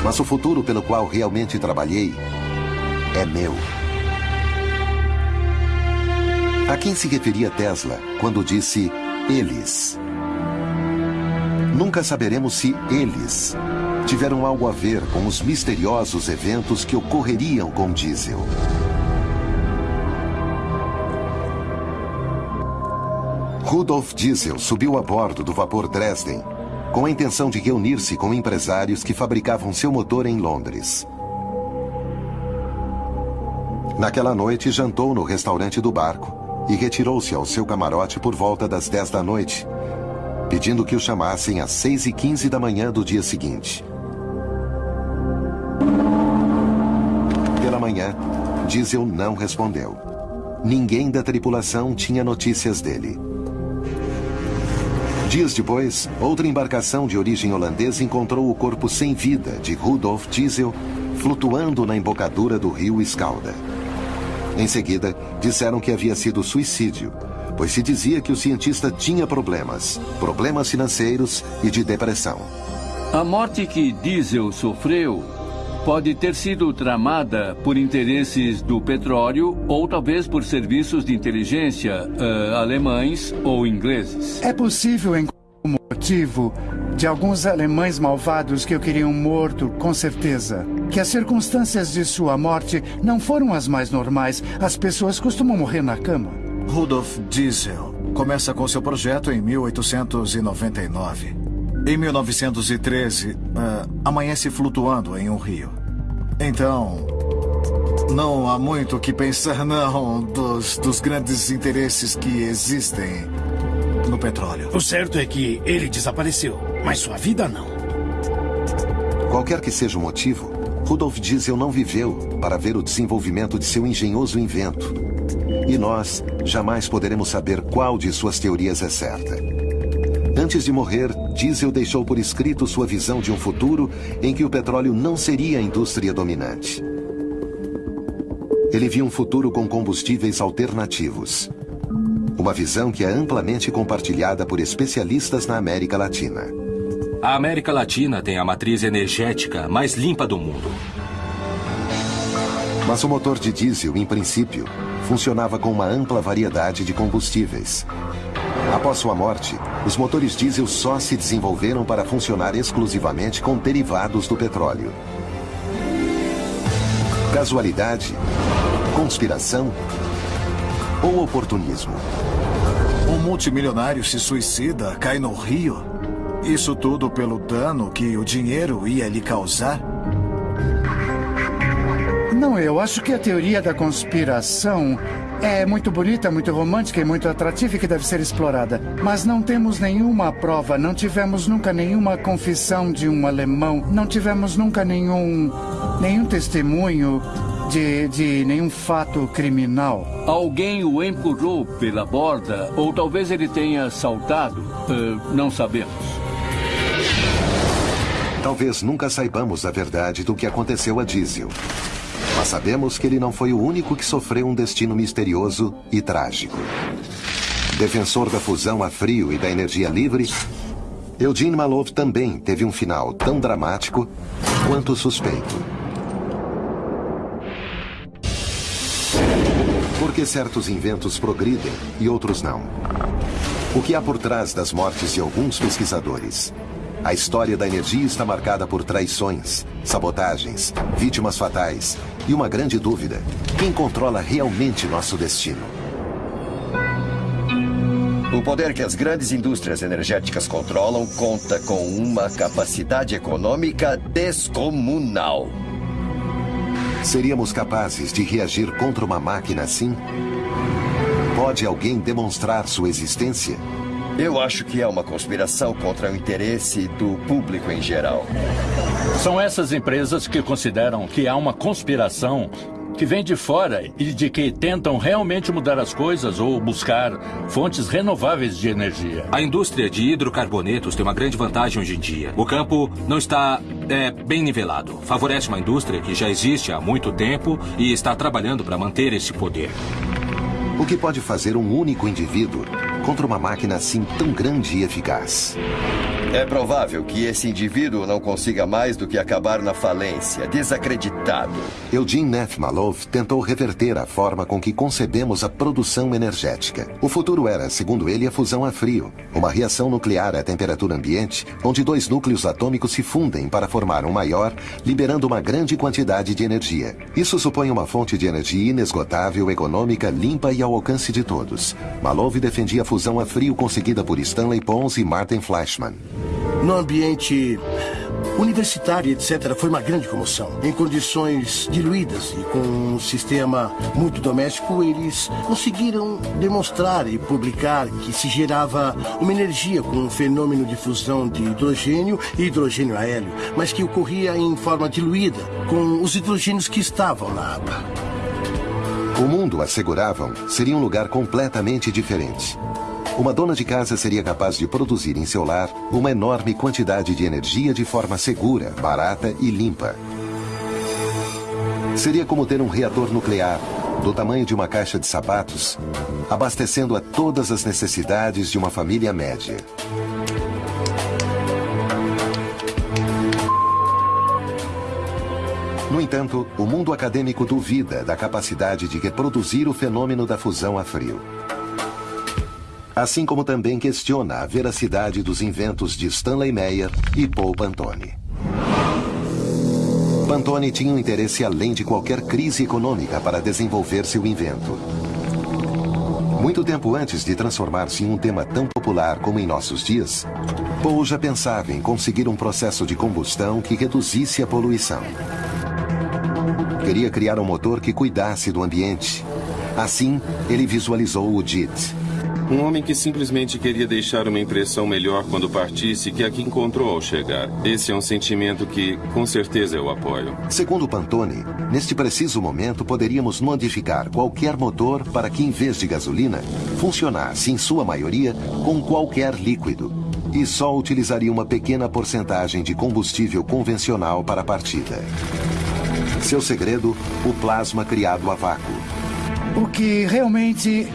mas o futuro pelo qual realmente trabalhei é meu. A quem se referia Tesla quando disse eles? Nunca saberemos se eles tiveram algo a ver com os misteriosos eventos que ocorreriam com diesel. Rudolf Diesel subiu a bordo do vapor Dresden com a intenção de reunir-se com empresários que fabricavam seu motor em Londres. Naquela noite, jantou no restaurante do barco e retirou-se ao seu camarote por volta das 10 da noite, pedindo que o chamassem às 6 e 15 da manhã do dia seguinte. Pela manhã, Diesel não respondeu. Ninguém da tripulação tinha notícias dele. Dias depois, outra embarcação de origem holandesa encontrou o corpo sem vida de Rudolf Diesel flutuando na embocadura do rio Escalda. Em seguida, disseram que havia sido suicídio, pois se dizia que o cientista tinha problemas, problemas financeiros e de depressão. A morte que Diesel sofreu pode ter sido tramada por interesses do petróleo ou talvez por serviços de inteligência uh, alemães ou ingleses. É possível encontrar um motivo de alguns alemães malvados que o queriam morto, com certeza. Que as circunstâncias de sua morte não foram as mais normais. As pessoas costumam morrer na cama. Rudolf Diesel começa com seu projeto em 1899. Em 1913, uh, amanhece flutuando em um rio. Então, não há muito o que pensar, não, dos, dos grandes interesses que existem no petróleo. O certo é que ele desapareceu, mas sua vida não. Qualquer que seja o motivo, Rudolf Diesel não viveu para ver o desenvolvimento de seu engenhoso invento. E nós jamais poderemos saber qual de suas teorias é certa. Antes de morrer, Diesel deixou por escrito sua visão de um futuro em que o petróleo não seria a indústria dominante. Ele viu um futuro com combustíveis alternativos. Uma visão que é amplamente compartilhada por especialistas na América Latina. A América Latina tem a matriz energética mais limpa do mundo. Mas o motor de diesel, em princípio, funcionava com uma ampla variedade de combustíveis. Após sua morte, os motores diesel só se desenvolveram para funcionar exclusivamente com derivados do petróleo. Casualidade? Conspiração? Ou oportunismo? Um multimilionário se suicida, cai no rio. Isso tudo pelo dano que o dinheiro ia lhe causar? Não, eu acho que a teoria da conspiração é muito bonita, muito romântica e muito atrativa e que deve ser explorada. Mas não temos nenhuma prova, não tivemos nunca nenhuma confissão de um alemão, não tivemos nunca nenhum, nenhum testemunho de, de nenhum fato criminal. Alguém o empurrou pela borda, ou talvez ele tenha saltado. Uh, não sabemos. Talvez nunca saibamos a verdade do que aconteceu a Diesel. Mas sabemos que ele não foi o único que sofreu um destino misterioso e trágico. Defensor da fusão a frio e da energia livre, Eugene Malov também teve um final tão dramático quanto suspeito. Por que certos inventos progridem e outros não? O que há por trás das mortes de alguns pesquisadores? A história da energia está marcada por traições, sabotagens, vítimas fatais e uma grande dúvida: quem controla realmente nosso destino? O poder que as grandes indústrias energéticas controlam conta com uma capacidade econômica descomunal. Seríamos capazes de reagir contra uma máquina assim? Pode alguém demonstrar sua existência? Eu acho que é uma conspiração contra o interesse do público em geral. São essas empresas que consideram que há uma conspiração que vem de fora e de que tentam realmente mudar as coisas ou buscar fontes renováveis de energia. A indústria de hidrocarbonetos tem uma grande vantagem hoje em dia. O campo não está é, bem nivelado. Favorece uma indústria que já existe há muito tempo e está trabalhando para manter esse poder. O que pode fazer um único indivíduo contra uma máquina assim tão grande e eficaz? É provável que esse indivíduo não consiga mais do que acabar na falência, desacreditado. Eugene Neff Malov tentou reverter a forma com que concebemos a produção energética. O futuro era, segundo ele, a fusão a frio, uma reação nuclear à temperatura ambiente, onde dois núcleos atômicos se fundem para formar um maior, liberando uma grande quantidade de energia. Isso supõe uma fonte de energia inesgotável, econômica, limpa e ao alcance de todos. Malov defendia a fusão a frio conseguida por Stanley Pons e Martin Fleischmann. No ambiente universitário, etc., foi uma grande comoção. Em condições diluídas e com um sistema muito doméstico, eles conseguiram demonstrar e publicar que se gerava uma energia com um fenômeno de fusão de hidrogênio e hidrogênio a hélio, mas que ocorria em forma diluída com os hidrogênios que estavam na água. O mundo, asseguravam, seria um lugar completamente diferente. Uma dona de casa seria capaz de produzir em seu lar uma enorme quantidade de energia de forma segura, barata e limpa. Seria como ter um reator nuclear, do tamanho de uma caixa de sapatos, abastecendo a todas as necessidades de uma família média. No entanto, o mundo acadêmico duvida da capacidade de reproduzir o fenômeno da fusão a frio assim como também questiona a veracidade dos inventos de Stanley Meyer e Paul Pantone. Pantone tinha um interesse além de qualquer crise econômica para desenvolver seu invento. Muito tempo antes de transformar-se em um tema tão popular como em nossos dias, Paul já pensava em conseguir um processo de combustão que reduzisse a poluição. Queria criar um motor que cuidasse do ambiente. Assim, ele visualizou o JIT, Um homem que simplesmente queria deixar uma impressão melhor quando partisse que a que encontrou ao chegar. Esse é um sentimento que, com certeza, eu apoio. Segundo Pantone, neste preciso momento poderíamos modificar qualquer motor para que, em vez de gasolina, funcionasse, em sua maioria, com qualquer líquido. E só utilizaria uma pequena porcentagem de combustível convencional para a partida. Seu segredo, o plasma criado a vácuo. O que realmente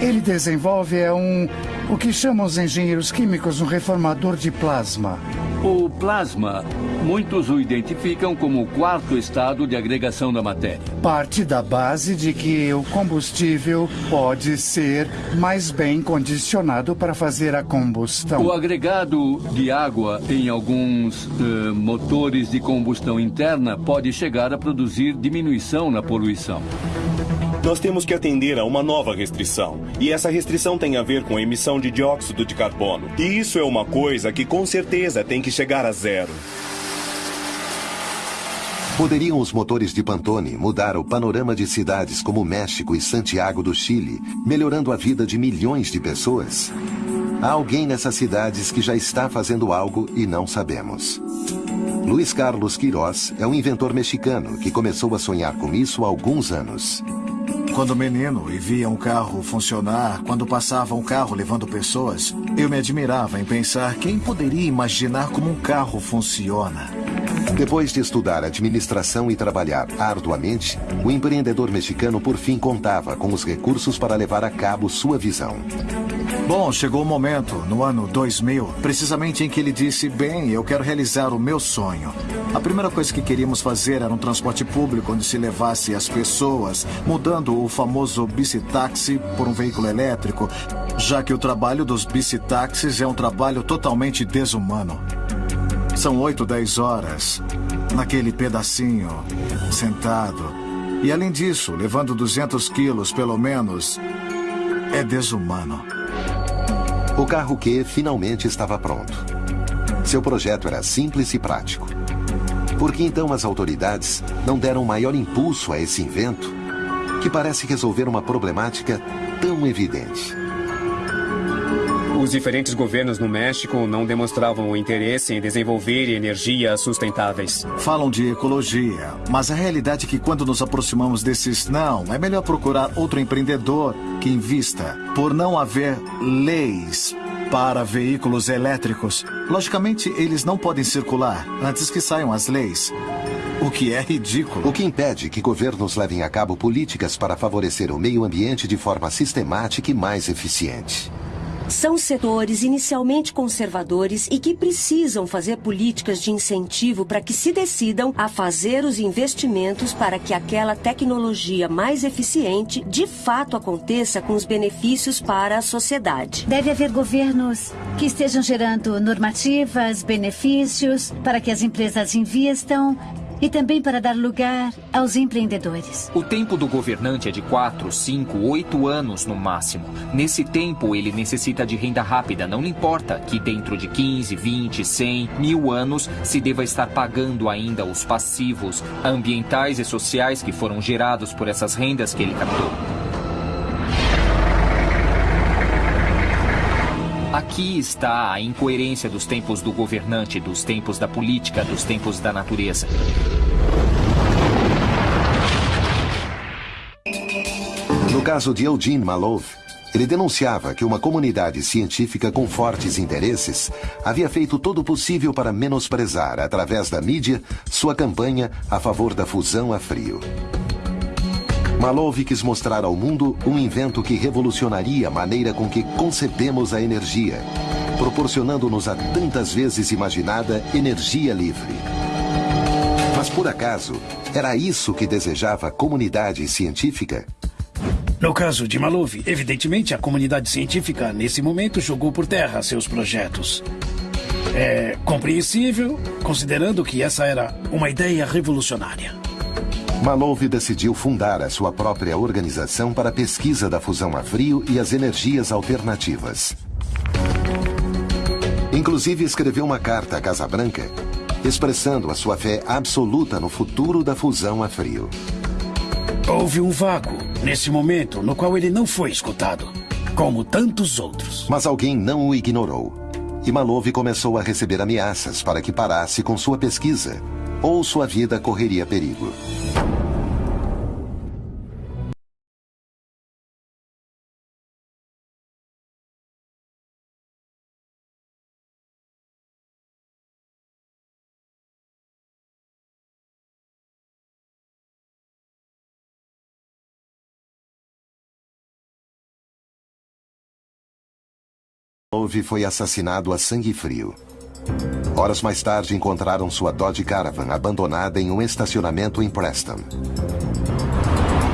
ele desenvolve é um. o que chamam os engenheiros químicos um reformador de plasma. O plasma, muitos o identificam como o quarto estado de agregação da matéria. Parte da base de que o combustível pode ser mais bem condicionado para fazer a combustão. O agregado de água em alguns uh, motores de combustão interna pode chegar a produzir diminuição na poluição. Nós temos que atender a uma nova restrição. E essa restrição tem a ver com a emissão de dióxido de carbono. E isso é uma coisa que com certeza tem que chegar a zero. Poderiam os motores de Pantone mudar o panorama de cidades como México e Santiago do Chile, melhorando a vida de milhões de pessoas? Há alguém nessas cidades que já está fazendo algo e não sabemos. Luiz Carlos Queiroz é um inventor mexicano que começou a sonhar com isso há alguns anos. Quando menino e via um carro funcionar, quando passava um carro levando pessoas, eu me admirava em pensar quem poderia imaginar como um carro funciona. Depois de estudar administração e trabalhar arduamente, o empreendedor mexicano por fim contava com os recursos para levar a cabo sua visão. Bom, chegou o momento, no ano 2000, precisamente em que ele disse: Bem, eu quero realizar o meu sonho. A primeira coisa que queríamos fazer era um transporte público onde se levasse as pessoas, mudando o famoso bicitaxi por um veículo elétrico, já que o trabalho dos bicitaxis é um trabalho totalmente desumano. São 8, 10 horas naquele pedacinho, sentado. E além disso, levando 200 quilos pelo menos, é desumano. O carro que finalmente estava pronto. Seu projeto era simples e prático. Por que então as autoridades não deram maior impulso a esse invento, que parece resolver uma problemática tão evidente? Os diferentes governos no México não demonstravam o interesse em desenvolver energias sustentáveis. Falam de ecologia, mas a realidade é que quando nos aproximamos desses não, é melhor procurar outro empreendedor que invista. Por não haver leis para veículos elétricos, logicamente eles não podem circular antes que saiam as leis. O que é ridículo. O que impede que governos levem a cabo políticas para favorecer o meio ambiente de forma sistemática e mais eficiente. São setores inicialmente conservadores e que precisam fazer políticas de incentivo para que se decidam a fazer os investimentos para que aquela tecnologia mais eficiente de fato aconteça com os benefícios para a sociedade. Deve haver governos que estejam gerando normativas, benefícios para que as empresas invistam e também para dar lugar aos empreendedores. O tempo do governante é de 4, 5, 8 anos no máximo. Nesse tempo, ele necessita de renda rápida. Não importa que dentro de 15, 20, 100, mil anos se deva estar pagando ainda os passivos ambientais e sociais que foram gerados por essas rendas que ele captou. Aqui está a incoerência dos tempos do governante, dos tempos da política, dos tempos da natureza. No caso de Eugene Malov, ele denunciava que uma comunidade científica com fortes interesses havia feito todo o possível para menosprezar, através da mídia, sua campanha a favor da fusão a frio. Malov quis mostrar ao mundo um invento que revolucionaria a maneira com que concebemos a energia, proporcionando-nos a tantas vezes imaginada energia livre. Mas por acaso, era isso que desejava a comunidade científica? No caso de Malov, evidentemente a comunidade científica nesse momento jogou por terra seus projetos. É compreensível, considerando que essa era uma ideia revolucionária. Malov decidiu fundar a sua própria organização para a pesquisa da fusão a frio e as energias alternativas. Inclusive escreveu uma carta à Casa Branca, expressando a sua fé absoluta no futuro da fusão a frio. Houve um vácuo nesse momento no qual ele não foi escutado. como tantos outros. Mas alguém não o ignorou. E Malov começou a receber ameaças para que parasse com sua pesquisa, ou sua vida correria perigo. Malov foi assassinado a sangue frio. Horas mais tarde, encontraram sua Dodge Caravan abandonada em um estacionamento em Preston.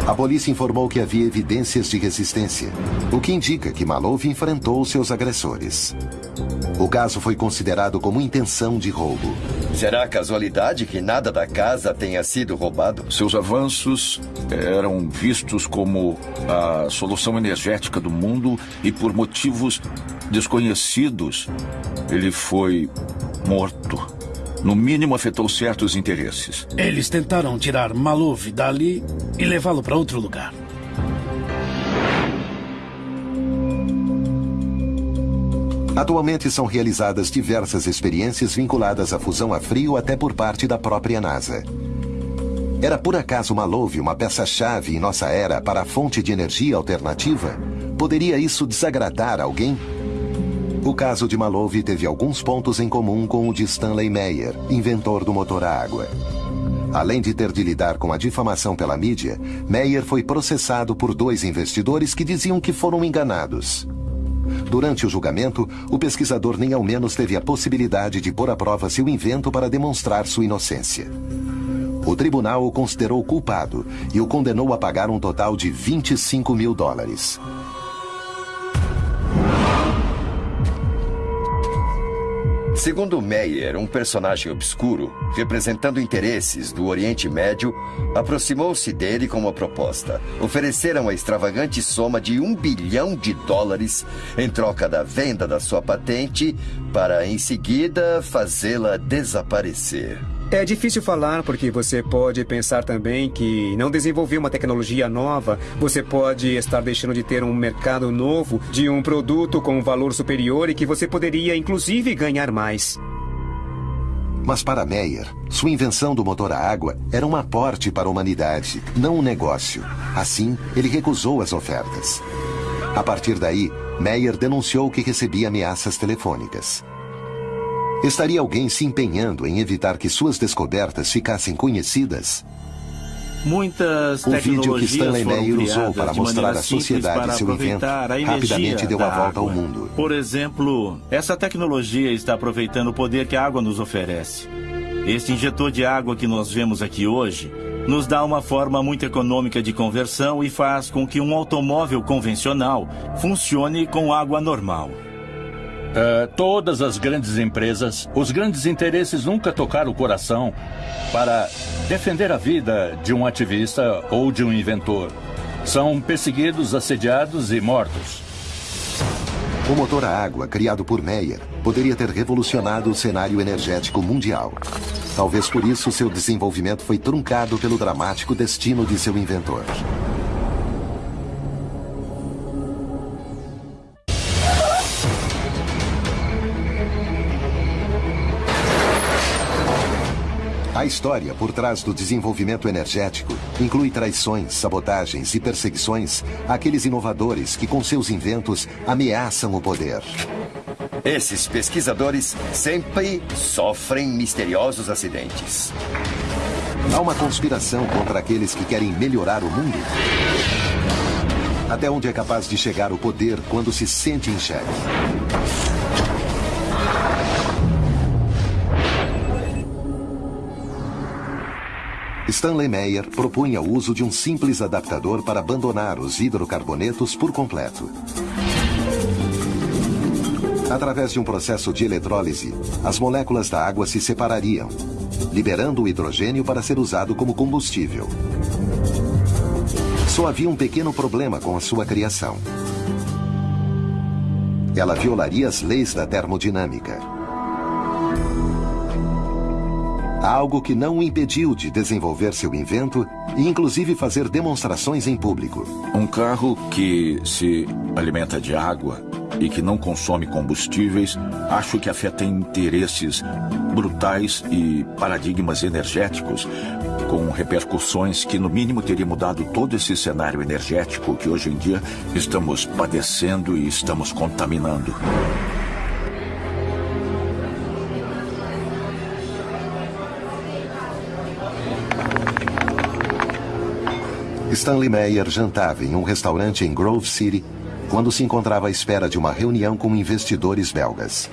A polícia informou que havia evidências de resistência, o que indica que Malov enfrentou seus agressores. O caso foi considerado como intenção de roubo. Será casualidade que nada da casa tenha sido roubado? Seus avanços eram vistos como a solução energética do mundo e por motivos desconhecidos, ele foi morto. No mínimo, afetou certos interesses. Eles tentaram tirar Malov dali e levá-lo para outro lugar. Atualmente são realizadas diversas experiências vinculadas à fusão a frio até por parte da própria NASA. Era por acaso Malov uma peça-chave em nossa era para a fonte de energia alternativa? Poderia isso desagradar alguém? O caso de Malov teve alguns pontos em comum com o de Stanley Meyer, inventor do motor a água. Além de ter de lidar com a difamação pela mídia, Meyer foi processado por dois investidores que diziam que foram enganados. Durante o julgamento, o pesquisador nem ao menos teve a possibilidade de pôr à prova seu invento para demonstrar sua inocência. O tribunal o considerou culpado e o condenou a pagar um total de 25 mil dólares. Segundo Meyer, um personagem obscuro, representando interesses do Oriente Médio, aproximou-se dele com uma proposta. Ofereceram a extravagante soma de um bilhão de dólares em troca da venda da sua patente para, em seguida, fazê-la desaparecer. É difícil falar porque você pode pensar também que não desenvolver uma tecnologia nova, você pode estar deixando de ter um mercado novo de um produto com um valor superior e que você poderia inclusive ganhar mais. Mas para Meyer, sua invenção do motor a água era um aporte para a humanidade, não um negócio. Assim, ele recusou as ofertas. A partir daí, Meyer denunciou que recebia ameaças telefônicas. Estaria alguém se empenhando em evitar que suas descobertas ficassem conhecidas? Muitas o vídeo que Stanley Meyer usou para mostrar à sociedade seu invento rapidamente deu a volta ao mundo. Por exemplo, essa tecnologia está aproveitando o poder que a água nos oferece. Este injetor de água que nós vemos aqui hoje nos dá uma forma muito econômica de conversão e faz com que um automóvel convencional funcione com água normal. Uh, todas as grandes empresas, os grandes interesses nunca tocaram o coração para defender a vida de um ativista ou de um inventor. São perseguidos, assediados e mortos. O motor a água, criado por Meyer, poderia ter revolucionado o cenário energético mundial. Talvez por isso seu desenvolvimento foi truncado pelo dramático destino de seu inventor. A história por trás do desenvolvimento energético inclui traições, sabotagens e perseguições àqueles inovadores que, com seus inventos, ameaçam o poder. Esses pesquisadores sempre sofrem misteriosos acidentes. Há uma conspiração contra aqueles que querem melhorar o mundo? Até onde é capaz de chegar o poder quando se sente em xeque? Stanley Meyer propunha o uso de um simples adaptador para abandonar os hidrocarbonetos por completo. Através de um processo de eletrólise, as moléculas da água se separariam, liberando o hidrogênio para ser usado como combustível. Só havia um pequeno problema com a sua criação. Ela violaria as leis da termodinâmica. Algo que não o impediu de desenvolver seu invento e, inclusive, fazer demonstrações em público. Um carro que se alimenta de água e que não consome combustíveis, acho que afeta interesses brutais e paradigmas energéticos com repercussões que, no mínimo, teria mudado todo esse cenário energético que hoje em dia estamos padecendo e estamos contaminando. Stanley Meyer jantava em um restaurante em Grove City quando se encontrava à espera de uma reunião com investidores belgas.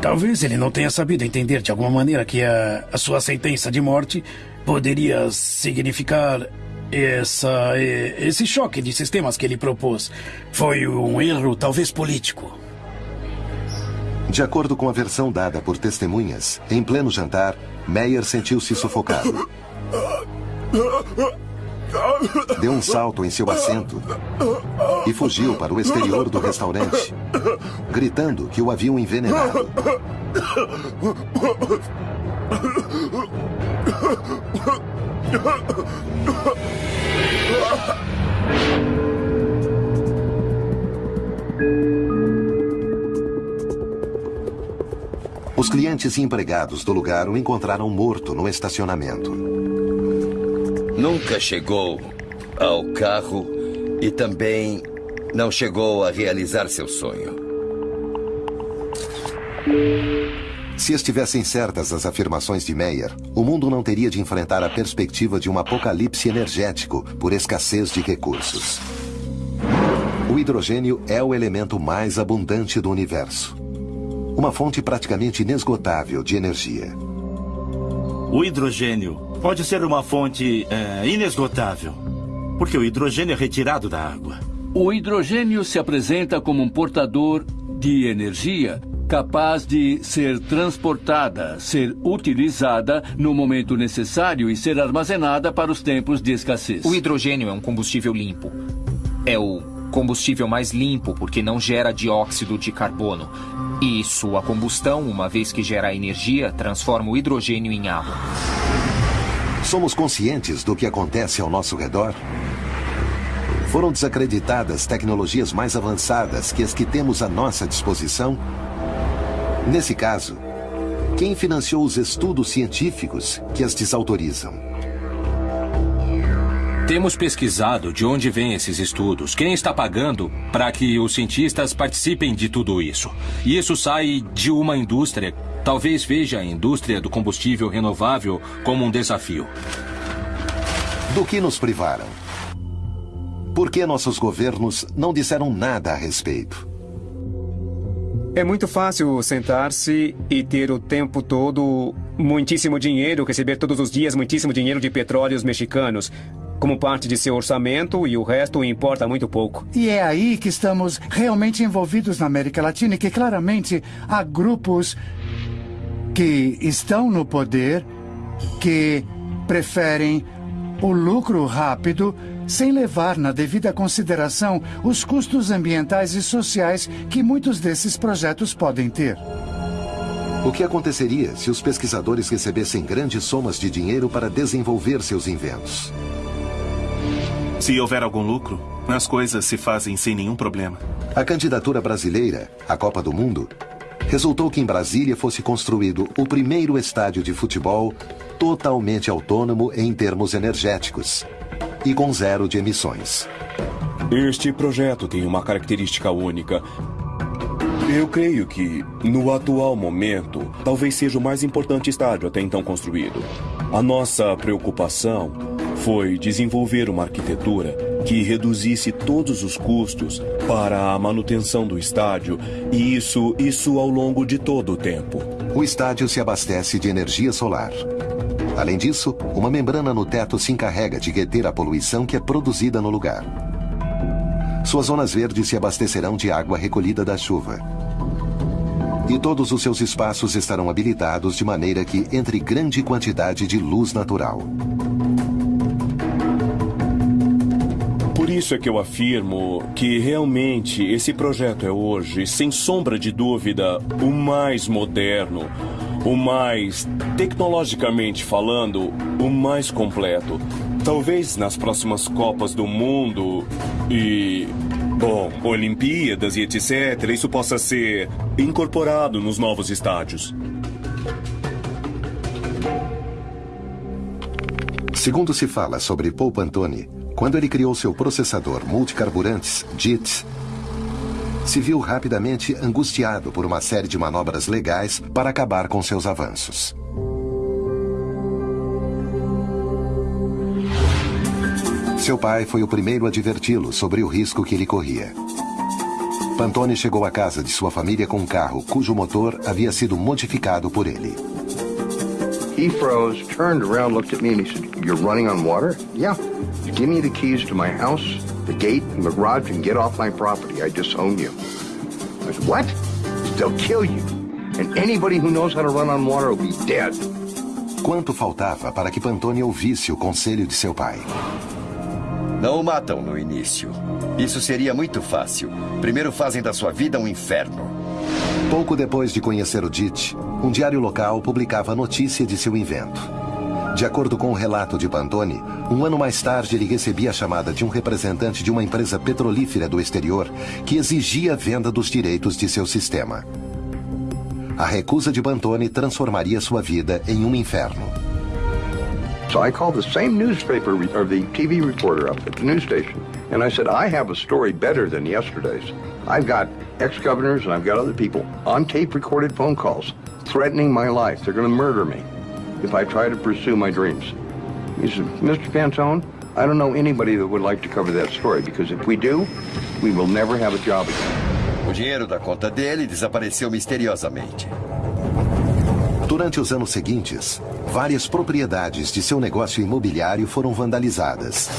Talvez ele não tenha sabido entender de alguma maneira que a, a sua sentença de morte poderia significar essa, esse choque de sistemas que ele propôs. Foi um erro, talvez político. De acordo com a versão dada por testemunhas, em pleno jantar, Meyer sentiu-se sufocado. Deu um salto em seu assento e fugiu para o exterior do restaurante, gritando que o haviam envenenado. Os clientes e empregados do lugar o encontraram morto no estacionamento. Nunca chegou ao carro e também não chegou a realizar seu sonho. Se estivessem certas as afirmações de Meyer, o mundo não teria de enfrentar a perspectiva de um apocalipse energético por escassez de recursos. O hidrogênio é o elemento mais abundante do universo. Uma fonte praticamente inesgotável de energia. O hidrogênio pode ser uma fonte é, inesgotável, porque o hidrogênio é retirado da água. O hidrogênio se apresenta como um portador de energia capaz de ser transportada, ser utilizada no momento necessário e ser armazenada para os tempos de escassez. O hidrogênio é um combustível limpo. É o combustível mais limpo porque não gera dióxido de carbono. E sua combustão, uma vez que gera energia, transforma o hidrogênio em água. Somos conscientes do que acontece ao nosso redor? Foram desacreditadas tecnologias mais avançadas que as que temos à nossa disposição? Nesse caso, quem financiou os estudos científicos que as desautorizam? Temos pesquisado de onde vêm esses estudos, quem está pagando para que os cientistas participem de tudo isso. E isso sai de uma indústria. Talvez veja a indústria do combustível renovável como um desafio. Do que nos privaram? Por que nossos governos não disseram nada a respeito? É muito fácil sentar-se e ter o tempo todo muitíssimo dinheiro, receber todos os dias muitíssimo dinheiro de petróleos mexicanos como parte de seu orçamento e o resto importa muito pouco. E é aí que estamos realmente envolvidos na América Latina e que claramente há grupos que estão no poder que preferem o lucro rápido sem levar na devida consideração os custos ambientais e sociais que muitos desses projetos podem ter. O que aconteceria se os pesquisadores recebessem grandes somas de dinheiro para desenvolver seus inventos? Se houver algum lucro, as coisas se fazem sem nenhum problema. A candidatura brasileira à Copa do Mundo resultou que em Brasília fosse construído o primeiro estádio de futebol totalmente autônomo em termos energéticos e com zero de emissões. Este projeto tem uma característica única. Eu creio que, no atual momento, talvez seja o mais importante estádio até então construído. A nossa preocupação foi desenvolver uma arquitetura que reduzisse todos os custos para a manutenção do estádio, e isso, isso ao longo de todo o tempo. O estádio se abastece de energia solar. Além disso, uma membrana no teto se encarrega de reter a poluição que é produzida no lugar. Suas zonas verdes se abastecerão de água recolhida da chuva. E todos os seus espaços estarão habilitados de maneira que entre grande quantidade de luz natural. Por isso é que eu afirmo que realmente esse projeto é hoje, sem sombra de dúvida, o mais moderno, o mais, tecnologicamente falando, o mais completo. Talvez nas próximas Copas do Mundo e. Bom, Olimpíadas e etc., isso possa ser incorporado nos novos estádios. Segundo se fala sobre Paul Pantone, quando ele criou seu processador multicarburantes, JIT, se viu rapidamente angustiado por uma série de manobras legais para acabar com seus avanços. Seu pai foi o primeiro a adverti-lo sobre o risco que ele corria. Pantone chegou à casa de sua família com um carro cujo motor havia sido modificado por ele. He froze, turned around, looked at me, and he said, You're running on water? Yeah. Give me the keys to my house, the gate, and the garage, and get off my property. I disown you. I said, What? They'll kill you. And anybody who knows how to run on water will be dead. Quanto faltava para que Pantone ouvisse o conselho de seu pai? Não o matam no início. Isso seria muito fácil. Primeiro fazem da sua vida um inferno. Pouco depois de conhecer o DIT, um diário local publicava a notícia de seu invento. De acordo com o relato de Pantone, um ano mais tarde ele recebia a chamada de um representante de uma empresa petrolífera do exterior que exigia a venda dos direitos de seu sistema. A recusa de Pantone transformaria sua vida em um inferno. So I called the same newspaper or the TV reporter up at the news station, and I said, I have a story better than yesterday's. I've got ex-governors and I've got other people on tape recorded phone calls threatening my life. They're going to murder me if I try to pursue my dreams. He said, Mr. Fantone, I don't know anybody that would like to cover that story because if we do, we will never have a job again. O dinheiro da conta dele desapareceu misteriosamente. Durante os anos seguintes, várias propriedades de seu negócio imobiliário foram vandalizadas.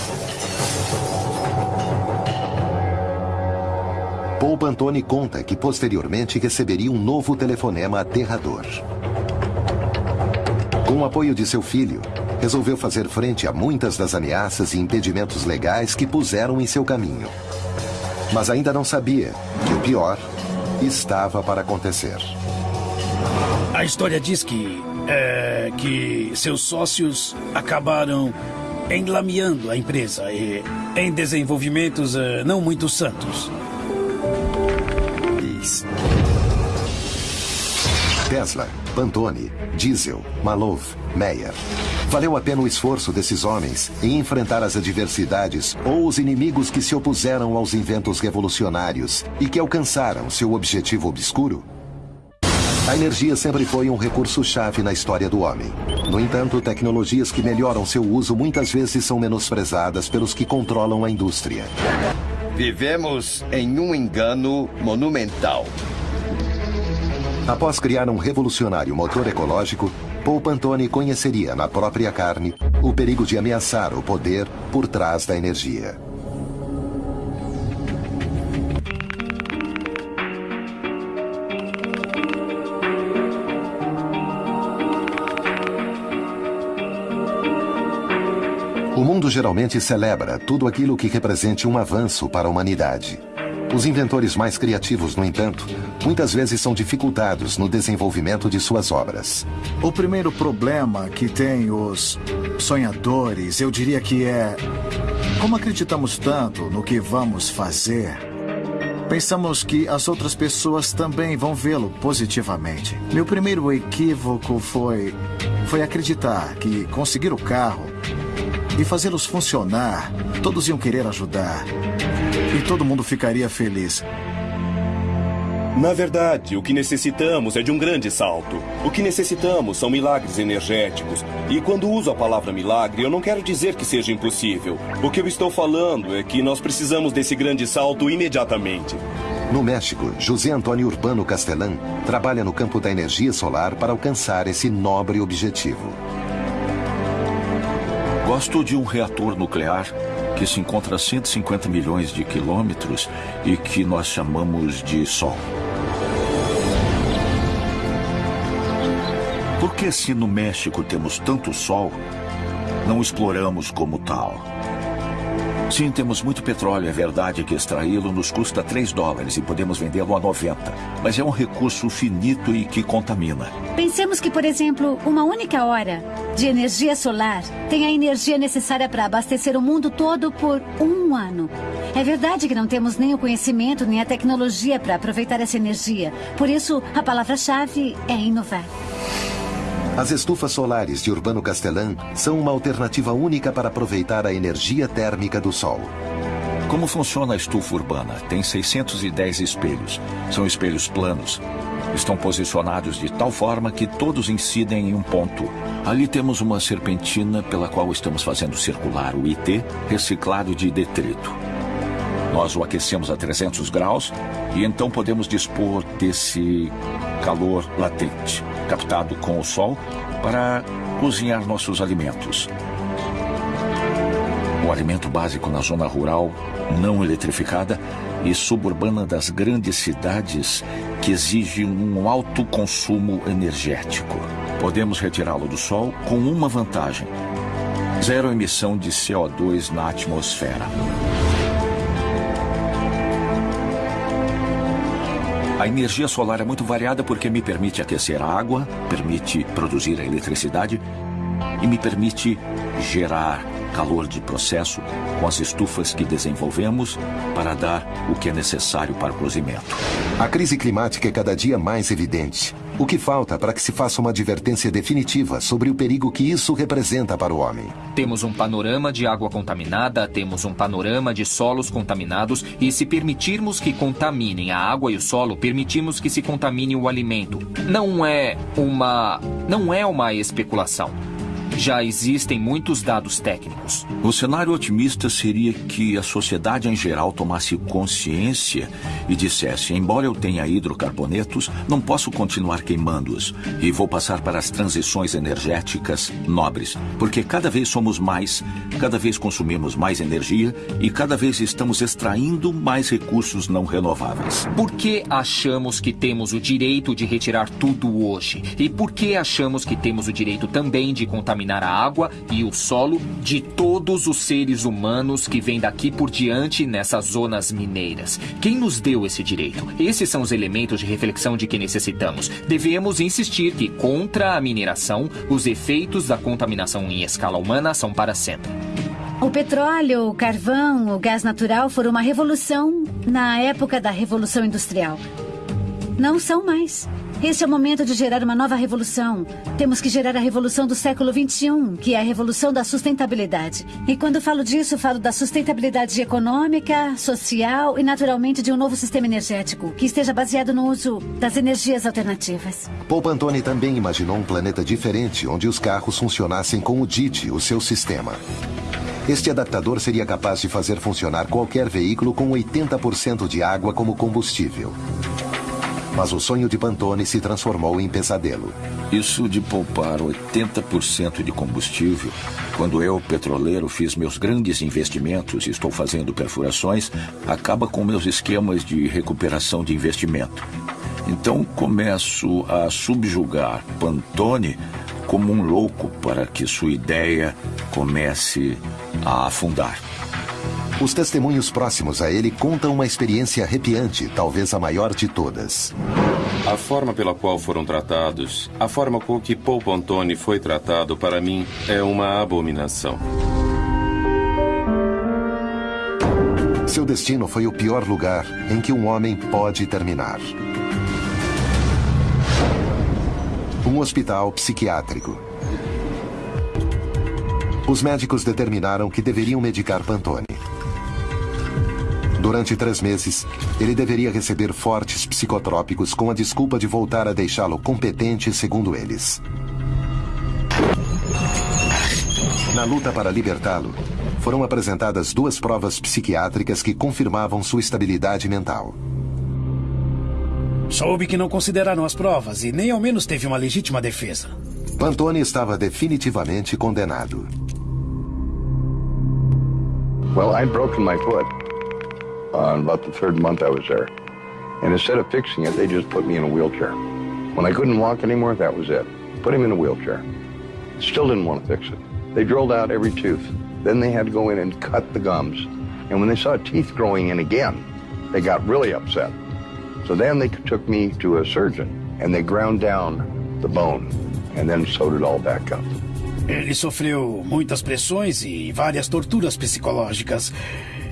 Paul Pantone conta que posteriormente receberia um novo telefonema aterrador. Com o apoio de seu filho, resolveu fazer frente a muitas das ameaças e impedimentos legais que puseram em seu caminho. Mas ainda não sabia que o pior estava para acontecer. A história diz que é, que seus sócios acabaram enlameando a empresa e, em desenvolvimentos é, não muito santos. Tesla, Pantone, Diesel, Malov, Meyer. Valeu a pena o esforço desses homens em enfrentar as adversidades ou os inimigos que se opuseram aos inventos revolucionários e que alcançaram seu objetivo obscuro? A energia sempre foi um recurso-chave na história do homem. No entanto, tecnologias que melhoram seu uso muitas vezes são menosprezadas pelos que controlam a indústria. Vivemos em um engano monumental. Após criar um revolucionário motor ecológico, Paul Pantone conheceria na própria carne o perigo de ameaçar o poder por trás da energia. Mundo geralmente celebra tudo aquilo que represente um avanço para a humanidade. Os inventores mais criativos, no entanto, muitas vezes são dificultados no desenvolvimento de suas obras. O primeiro problema que tem os sonhadores, eu diria que é como acreditamos tanto no que vamos fazer, pensamos que as outras pessoas também vão vê-lo positivamente. Meu primeiro equívoco foi foi acreditar que conseguir o carro e fazê-los funcionar, todos iam querer ajudar. E todo mundo ficaria feliz. Na verdade, o que necessitamos é de um grande salto. O que necessitamos são milagres energéticos. E quando uso a palavra milagre, eu não quero dizer que seja impossível. O que eu estou falando é que nós precisamos desse grande salto imediatamente. No México, José Antônio Urbano Castelã trabalha no campo da energia solar para alcançar esse nobre objetivo. Gosto de um reator nuclear que se encontra a 150 milhões de quilômetros e que nós chamamos de Sol. Por que, se no México temos tanto Sol, não exploramos como tal? Sim, temos muito petróleo. É verdade que extraí-lo nos custa 3 dólares e podemos vendê-lo a 90. Mas é um recurso finito e que contamina. Pensemos que, por exemplo, uma única hora de energia solar tem a energia necessária para abastecer o mundo todo por um ano. É verdade que não temos nem o conhecimento nem a tecnologia para aproveitar essa energia. Por isso, a palavra-chave é inovar. As estufas solares de Urbano Castelã são uma alternativa única para aproveitar a energia térmica do sol. Como funciona a estufa urbana? Tem 610 espelhos. São espelhos planos. Estão posicionados de tal forma que todos incidem em um ponto. Ali temos uma serpentina pela qual estamos fazendo circular o IT reciclado de detrito. Nós o aquecemos a 300 graus e então podemos dispor desse calor latente, captado com o sol, para cozinhar nossos alimentos. O alimento básico na zona rural, não eletrificada e suburbana das grandes cidades que exige um alto consumo energético. Podemos retirá-lo do sol com uma vantagem: zero emissão de CO2 na atmosfera. A energia solar é muito variada porque me permite aquecer a água, permite produzir a eletricidade e me permite gerar calor de processo com as estufas que desenvolvemos para dar o que é necessário para o cozimento. A crise climática é cada dia mais evidente. O que falta para que se faça uma advertência definitiva sobre o perigo que isso representa para o homem? Temos um panorama de água contaminada, temos um panorama de solos contaminados e se permitirmos que contaminem a água e o solo, permitimos que se contamine o alimento. Não é uma não é uma especulação. Já existem muitos dados técnicos. O cenário otimista seria que a sociedade em geral tomasse consciência e dissesse: embora eu tenha hidrocarbonetos, não posso continuar queimando-os e vou passar para as transições energéticas nobres, porque cada vez somos mais, cada vez consumimos mais energia e cada vez estamos extraindo mais recursos não renováveis. Por que achamos que temos o direito de retirar tudo hoje? E por que achamos que temos o direito também de contaminar contaminar a água e o solo de todos os seres humanos que vêm daqui por diante nessas zonas mineiras. Quem nos deu esse direito? Esses são os elementos de reflexão de que necessitamos. Devemos insistir que, contra a mineração, os efeitos da contaminação em escala humana são para sempre. O petróleo, o carvão, o gás natural foram uma revolução na época da Revolução Industrial. Não são mais. Este é o momento de gerar uma nova revolução. Temos que gerar a revolução do século XXI, que é a revolução da sustentabilidade. E quando falo disso, falo da sustentabilidade econômica, social e, naturalmente, de um novo sistema energético que esteja baseado no uso das energias alternativas. Paul Pantone também imaginou um planeta diferente, onde os carros funcionassem com o DIT, o seu sistema. Este adaptador seria capaz de fazer funcionar qualquer veículo com 80% de água como combustível. Mas o sonho de Pantone se transformou em pesadelo. Isso de poupar 80% de combustível, quando eu, petroleiro, fiz meus grandes investimentos e estou fazendo perfurações, acaba com meus esquemas de recuperação de investimento. Então começo a subjugar Pantone como um louco para que sua ideia comece a afundar. Os testemunhos próximos a ele contam uma experiência arrepiante, talvez a maior de todas. A forma pela qual foram tratados, a forma com que Paul Pontone foi tratado, para mim, é uma abominação. Seu destino foi o pior lugar em que um homem pode terminar. Um hospital psiquiátrico. Os médicos determinaram que deveriam medicar Pantone. Durante três meses, ele deveria receber fortes psicotrópicos com a desculpa de voltar a deixá-lo competente, segundo eles. Na luta para libertá-lo, foram apresentadas duas provas psiquiátricas que confirmavam sua estabilidade mental. Soube que não consideraram as provas e nem ao menos teve uma legítima defesa. Pantone estava definitivamente condenado. Well, I'd broken my foot. On about the third month I was there. And instead of fixing it, they just put me in a wheelchair. When I couldn't walk anymore, that was it. Put him in a wheelchair. Still didn't want to fix it. They drilled out every tooth. Then they had to go in and cut the gums. And when they saw teeth growing in again, they got really upset. So then they took me to a surgeon and they ground down the bone and then sewed it all back up. Ele sofreu muitas pressões e várias torturas psicológicas.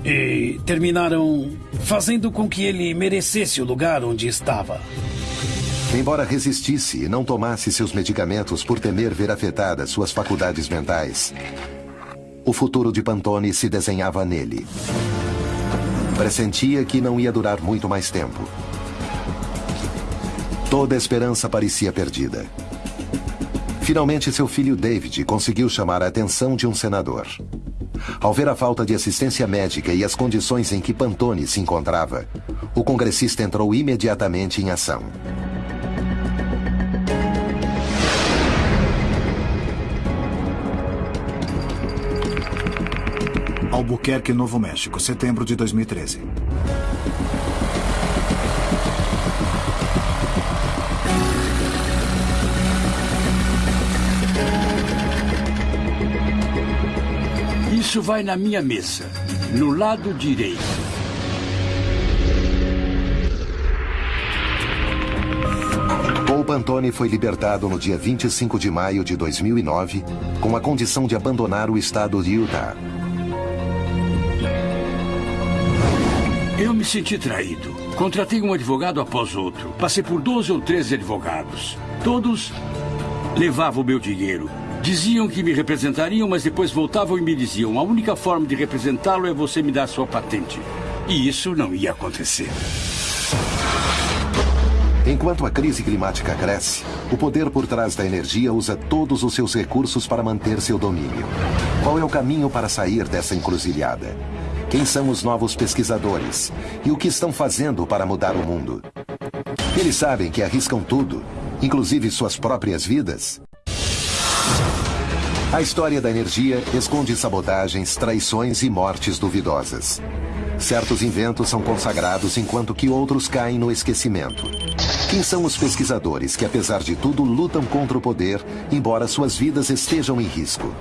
E terminaram fazendo com que ele merecesse o lugar onde estava. Embora resistisse e não tomasse seus medicamentos por temer ver afetadas suas faculdades mentais, o futuro de Pantone se desenhava nele. Pressentia que não ia durar muito mais tempo. Toda esperança parecia perdida. Finalmente, seu filho David conseguiu chamar a atenção de um senador. Ao ver a falta de assistência médica e as condições em que Pantone se encontrava, o congressista entrou imediatamente em ação. Albuquerque, Novo México, setembro de 2013. Isso vai na minha mesa, no lado direito. Paul Pantone foi libertado no dia 25 de maio de 2009 com a condição de abandonar o estado de Utah. Eu me senti traído. Contratei um advogado após outro. Passei por 12 ou 13 advogados. Todos levavam o meu dinheiro. Diziam que me representariam, mas depois voltavam e me diziam: a única forma de representá-lo é você me dar sua patente. E isso não ia acontecer. Enquanto a crise climática cresce, o poder por trás da energia usa todos os seus recursos para manter seu domínio. Qual é o caminho para sair dessa encruzilhada? Quem são os novos pesquisadores? E o que estão fazendo para mudar o mundo? Eles sabem que arriscam tudo, inclusive suas próprias vidas? A história da energia esconde sabotagens, traições e mortes duvidosas. Certos inventos são consagrados enquanto que outros caem no esquecimento. Quem são os pesquisadores que, apesar de tudo, lutam contra o poder, embora suas vidas estejam em risco?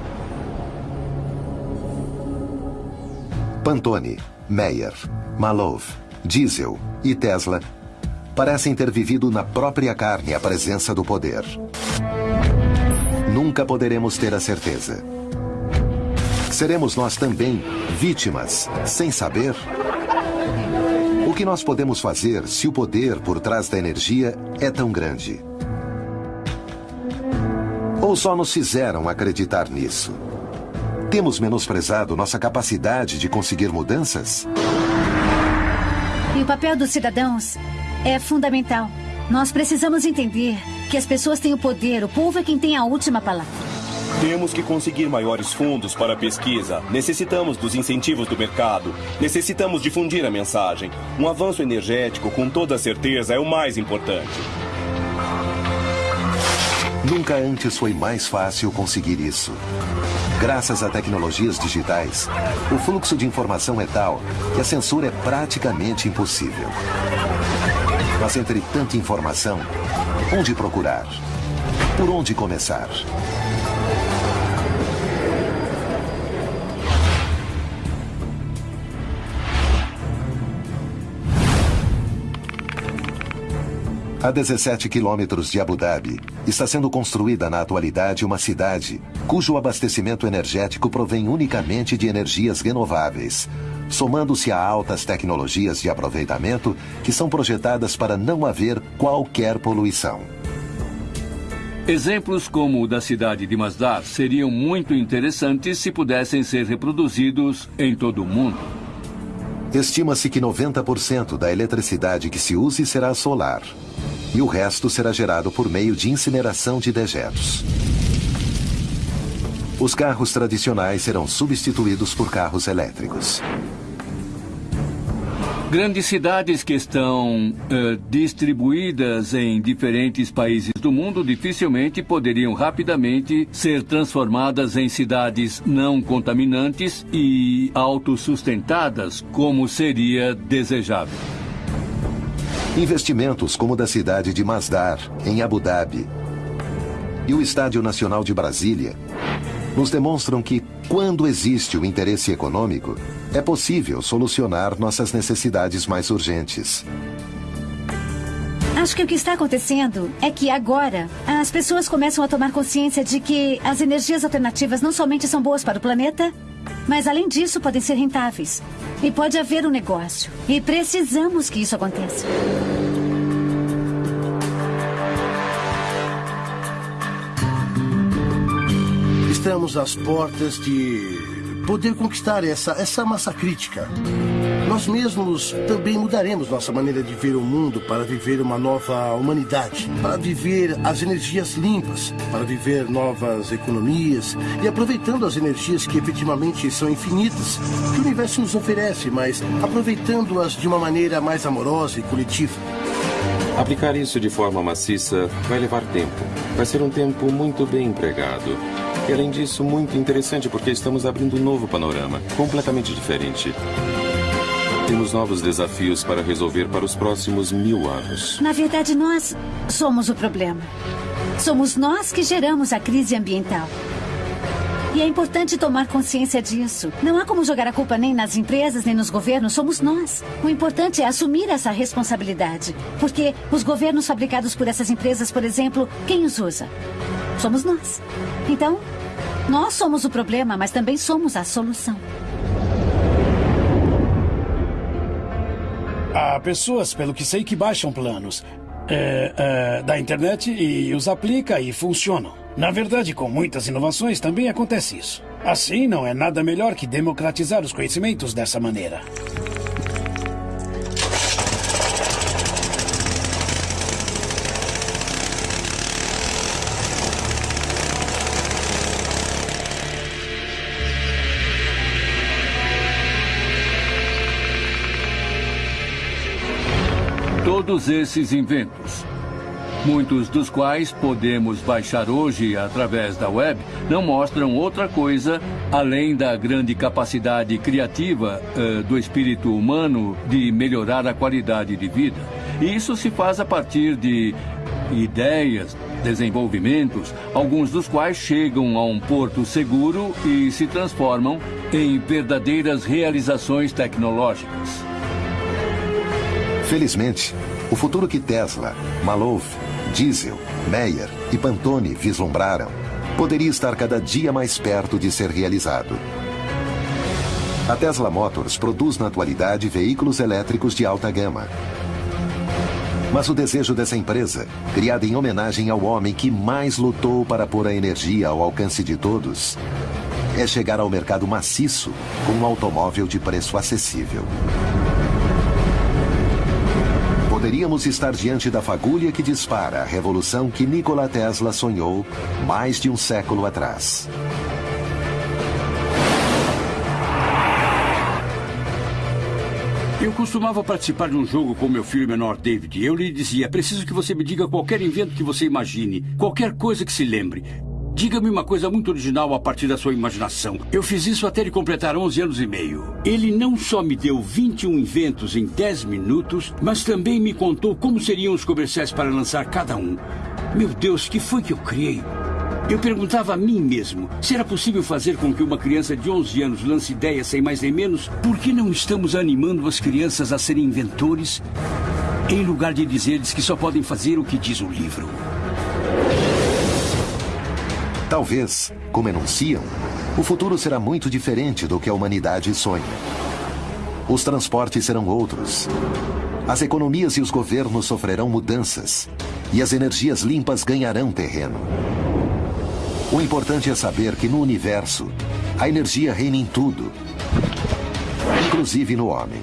Pantone, Meyer, Malov, Diesel e Tesla parecem ter vivido na própria carne a presença do poder. Nunca poderemos ter a certeza. Seremos nós também vítimas, sem saber? O que nós podemos fazer se o poder por trás da energia é tão grande? Ou só nos fizeram acreditar nisso? Temos menosprezado nossa capacidade de conseguir mudanças? E o papel dos cidadãos é fundamental. Nós precisamos entender que as pessoas têm o poder, o povo é quem tem a última palavra. Temos que conseguir maiores fundos para a pesquisa. Necessitamos dos incentivos do mercado. Necessitamos difundir a mensagem. Um avanço energético, com toda certeza, é o mais importante. Nunca antes foi mais fácil conseguir isso. Graças a tecnologias digitais, o fluxo de informação é tal que a censura é praticamente impossível. Mas entre tanta informação, onde procurar? Por onde começar? A 17 quilômetros de Abu Dhabi, está sendo construída na atualidade uma cidade cujo abastecimento energético provém unicamente de energias renováveis, somando-se a altas tecnologias de aproveitamento que são projetadas para não haver qualquer poluição. Exemplos como o da cidade de Masdar seriam muito interessantes se pudessem ser reproduzidos em todo o mundo. Estima-se que 90% da eletricidade que se use será solar. E o resto será gerado por meio de incineração de dejetos. Os carros tradicionais serão substituídos por carros elétricos. Grandes cidades que estão uh, distribuídas em diferentes países do mundo dificilmente poderiam rapidamente ser transformadas em cidades não contaminantes e autossustentadas, como seria desejável. Investimentos como o da cidade de Masdar, em Abu Dhabi, e o Estádio Nacional de Brasília nos demonstram que, quando existe o interesse econômico, é possível solucionar nossas necessidades mais urgentes. Acho que o que está acontecendo é que agora as pessoas começam a tomar consciência de que as energias alternativas não somente são boas para o planeta, mas além disso podem ser rentáveis. E pode haver um negócio. E precisamos que isso aconteça. Estamos às portas de poder conquistar essa, essa massa crítica. Nós mesmos também mudaremos nossa maneira de ver o mundo para viver uma nova humanidade, para viver as energias limpas, para viver novas economias e aproveitando as energias que efetivamente são infinitas, que o universo nos oferece, mas aproveitando-as de uma maneira mais amorosa e coletiva. Aplicar isso de forma maciça vai levar tempo. Vai ser um tempo muito bem empregado. E além disso, muito interessante porque estamos abrindo um novo panorama, completamente diferente. Temos novos desafios para resolver para os próximos mil anos. Na verdade, nós somos o problema. Somos nós que geramos a crise ambiental. E é importante tomar consciência disso. Não há como jogar a culpa nem nas empresas, nem nos governos. Somos nós. O importante é assumir essa responsabilidade. Porque os governos fabricados por essas empresas, por exemplo, quem os usa? Somos nós. Então, nós somos o problema, mas também somos a solução. Há pessoas, pelo que sei, que baixam planos é, é, da internet e os aplica e funcionam. Na verdade, com muitas inovações também acontece isso. Assim, não é nada melhor que democratizar os conhecimentos dessa maneira. Todos esses inventos, muitos dos quais podemos baixar hoje através da web, não mostram outra coisa além da grande capacidade criativa uh, do espírito humano de melhorar a qualidade de vida. E isso se faz a partir de ideias, desenvolvimentos, alguns dos quais chegam a um porto seguro e se transformam em verdadeiras realizações tecnológicas. Felizmente, o futuro que Tesla, Malouf, Diesel, Meyer e Pantone vislumbraram poderia estar cada dia mais perto de ser realizado. A Tesla Motors produz na atualidade veículos elétricos de alta gama. Mas o desejo dessa empresa, criada em homenagem ao homem que mais lutou para pôr a energia ao alcance de todos, é chegar ao mercado maciço com um automóvel de preço acessível poderíamos estar diante da fagulha que dispara a revolução que Nikola Tesla sonhou mais de um século atrás. Eu costumava participar de um jogo com meu filho menor David. Eu lhe dizia: preciso que você me diga qualquer invento que você imagine, qualquer coisa que se lembre. Diga-me uma coisa muito original a partir da sua imaginação. Eu fiz isso até ele completar 11 anos e meio. Ele não só me deu 21 inventos em 10 minutos, mas também me contou como seriam os comerciais para lançar cada um. Meu Deus, que foi que eu criei? Eu perguntava a mim mesmo se era possível fazer com que uma criança de 11 anos lance ideias sem mais nem menos. Por que não estamos animando as crianças a serem inventores, em lugar de dizer-lhes que só podem fazer o que diz o livro? Talvez, como enunciam, o futuro será muito diferente do que a humanidade sonha. Os transportes serão outros. As economias e os governos sofrerão mudanças. E as energias limpas ganharão terreno. O importante é saber que no universo, a energia reina em tudo, inclusive no homem.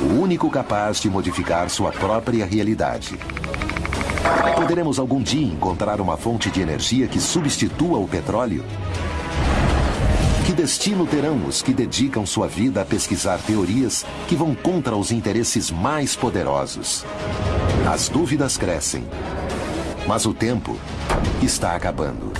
O único capaz de modificar sua própria realidade. Poderemos algum dia encontrar uma fonte de energia que substitua o petróleo? Que destino terão os que dedicam sua vida a pesquisar teorias que vão contra os interesses mais poderosos? As dúvidas crescem. Mas o tempo está acabando.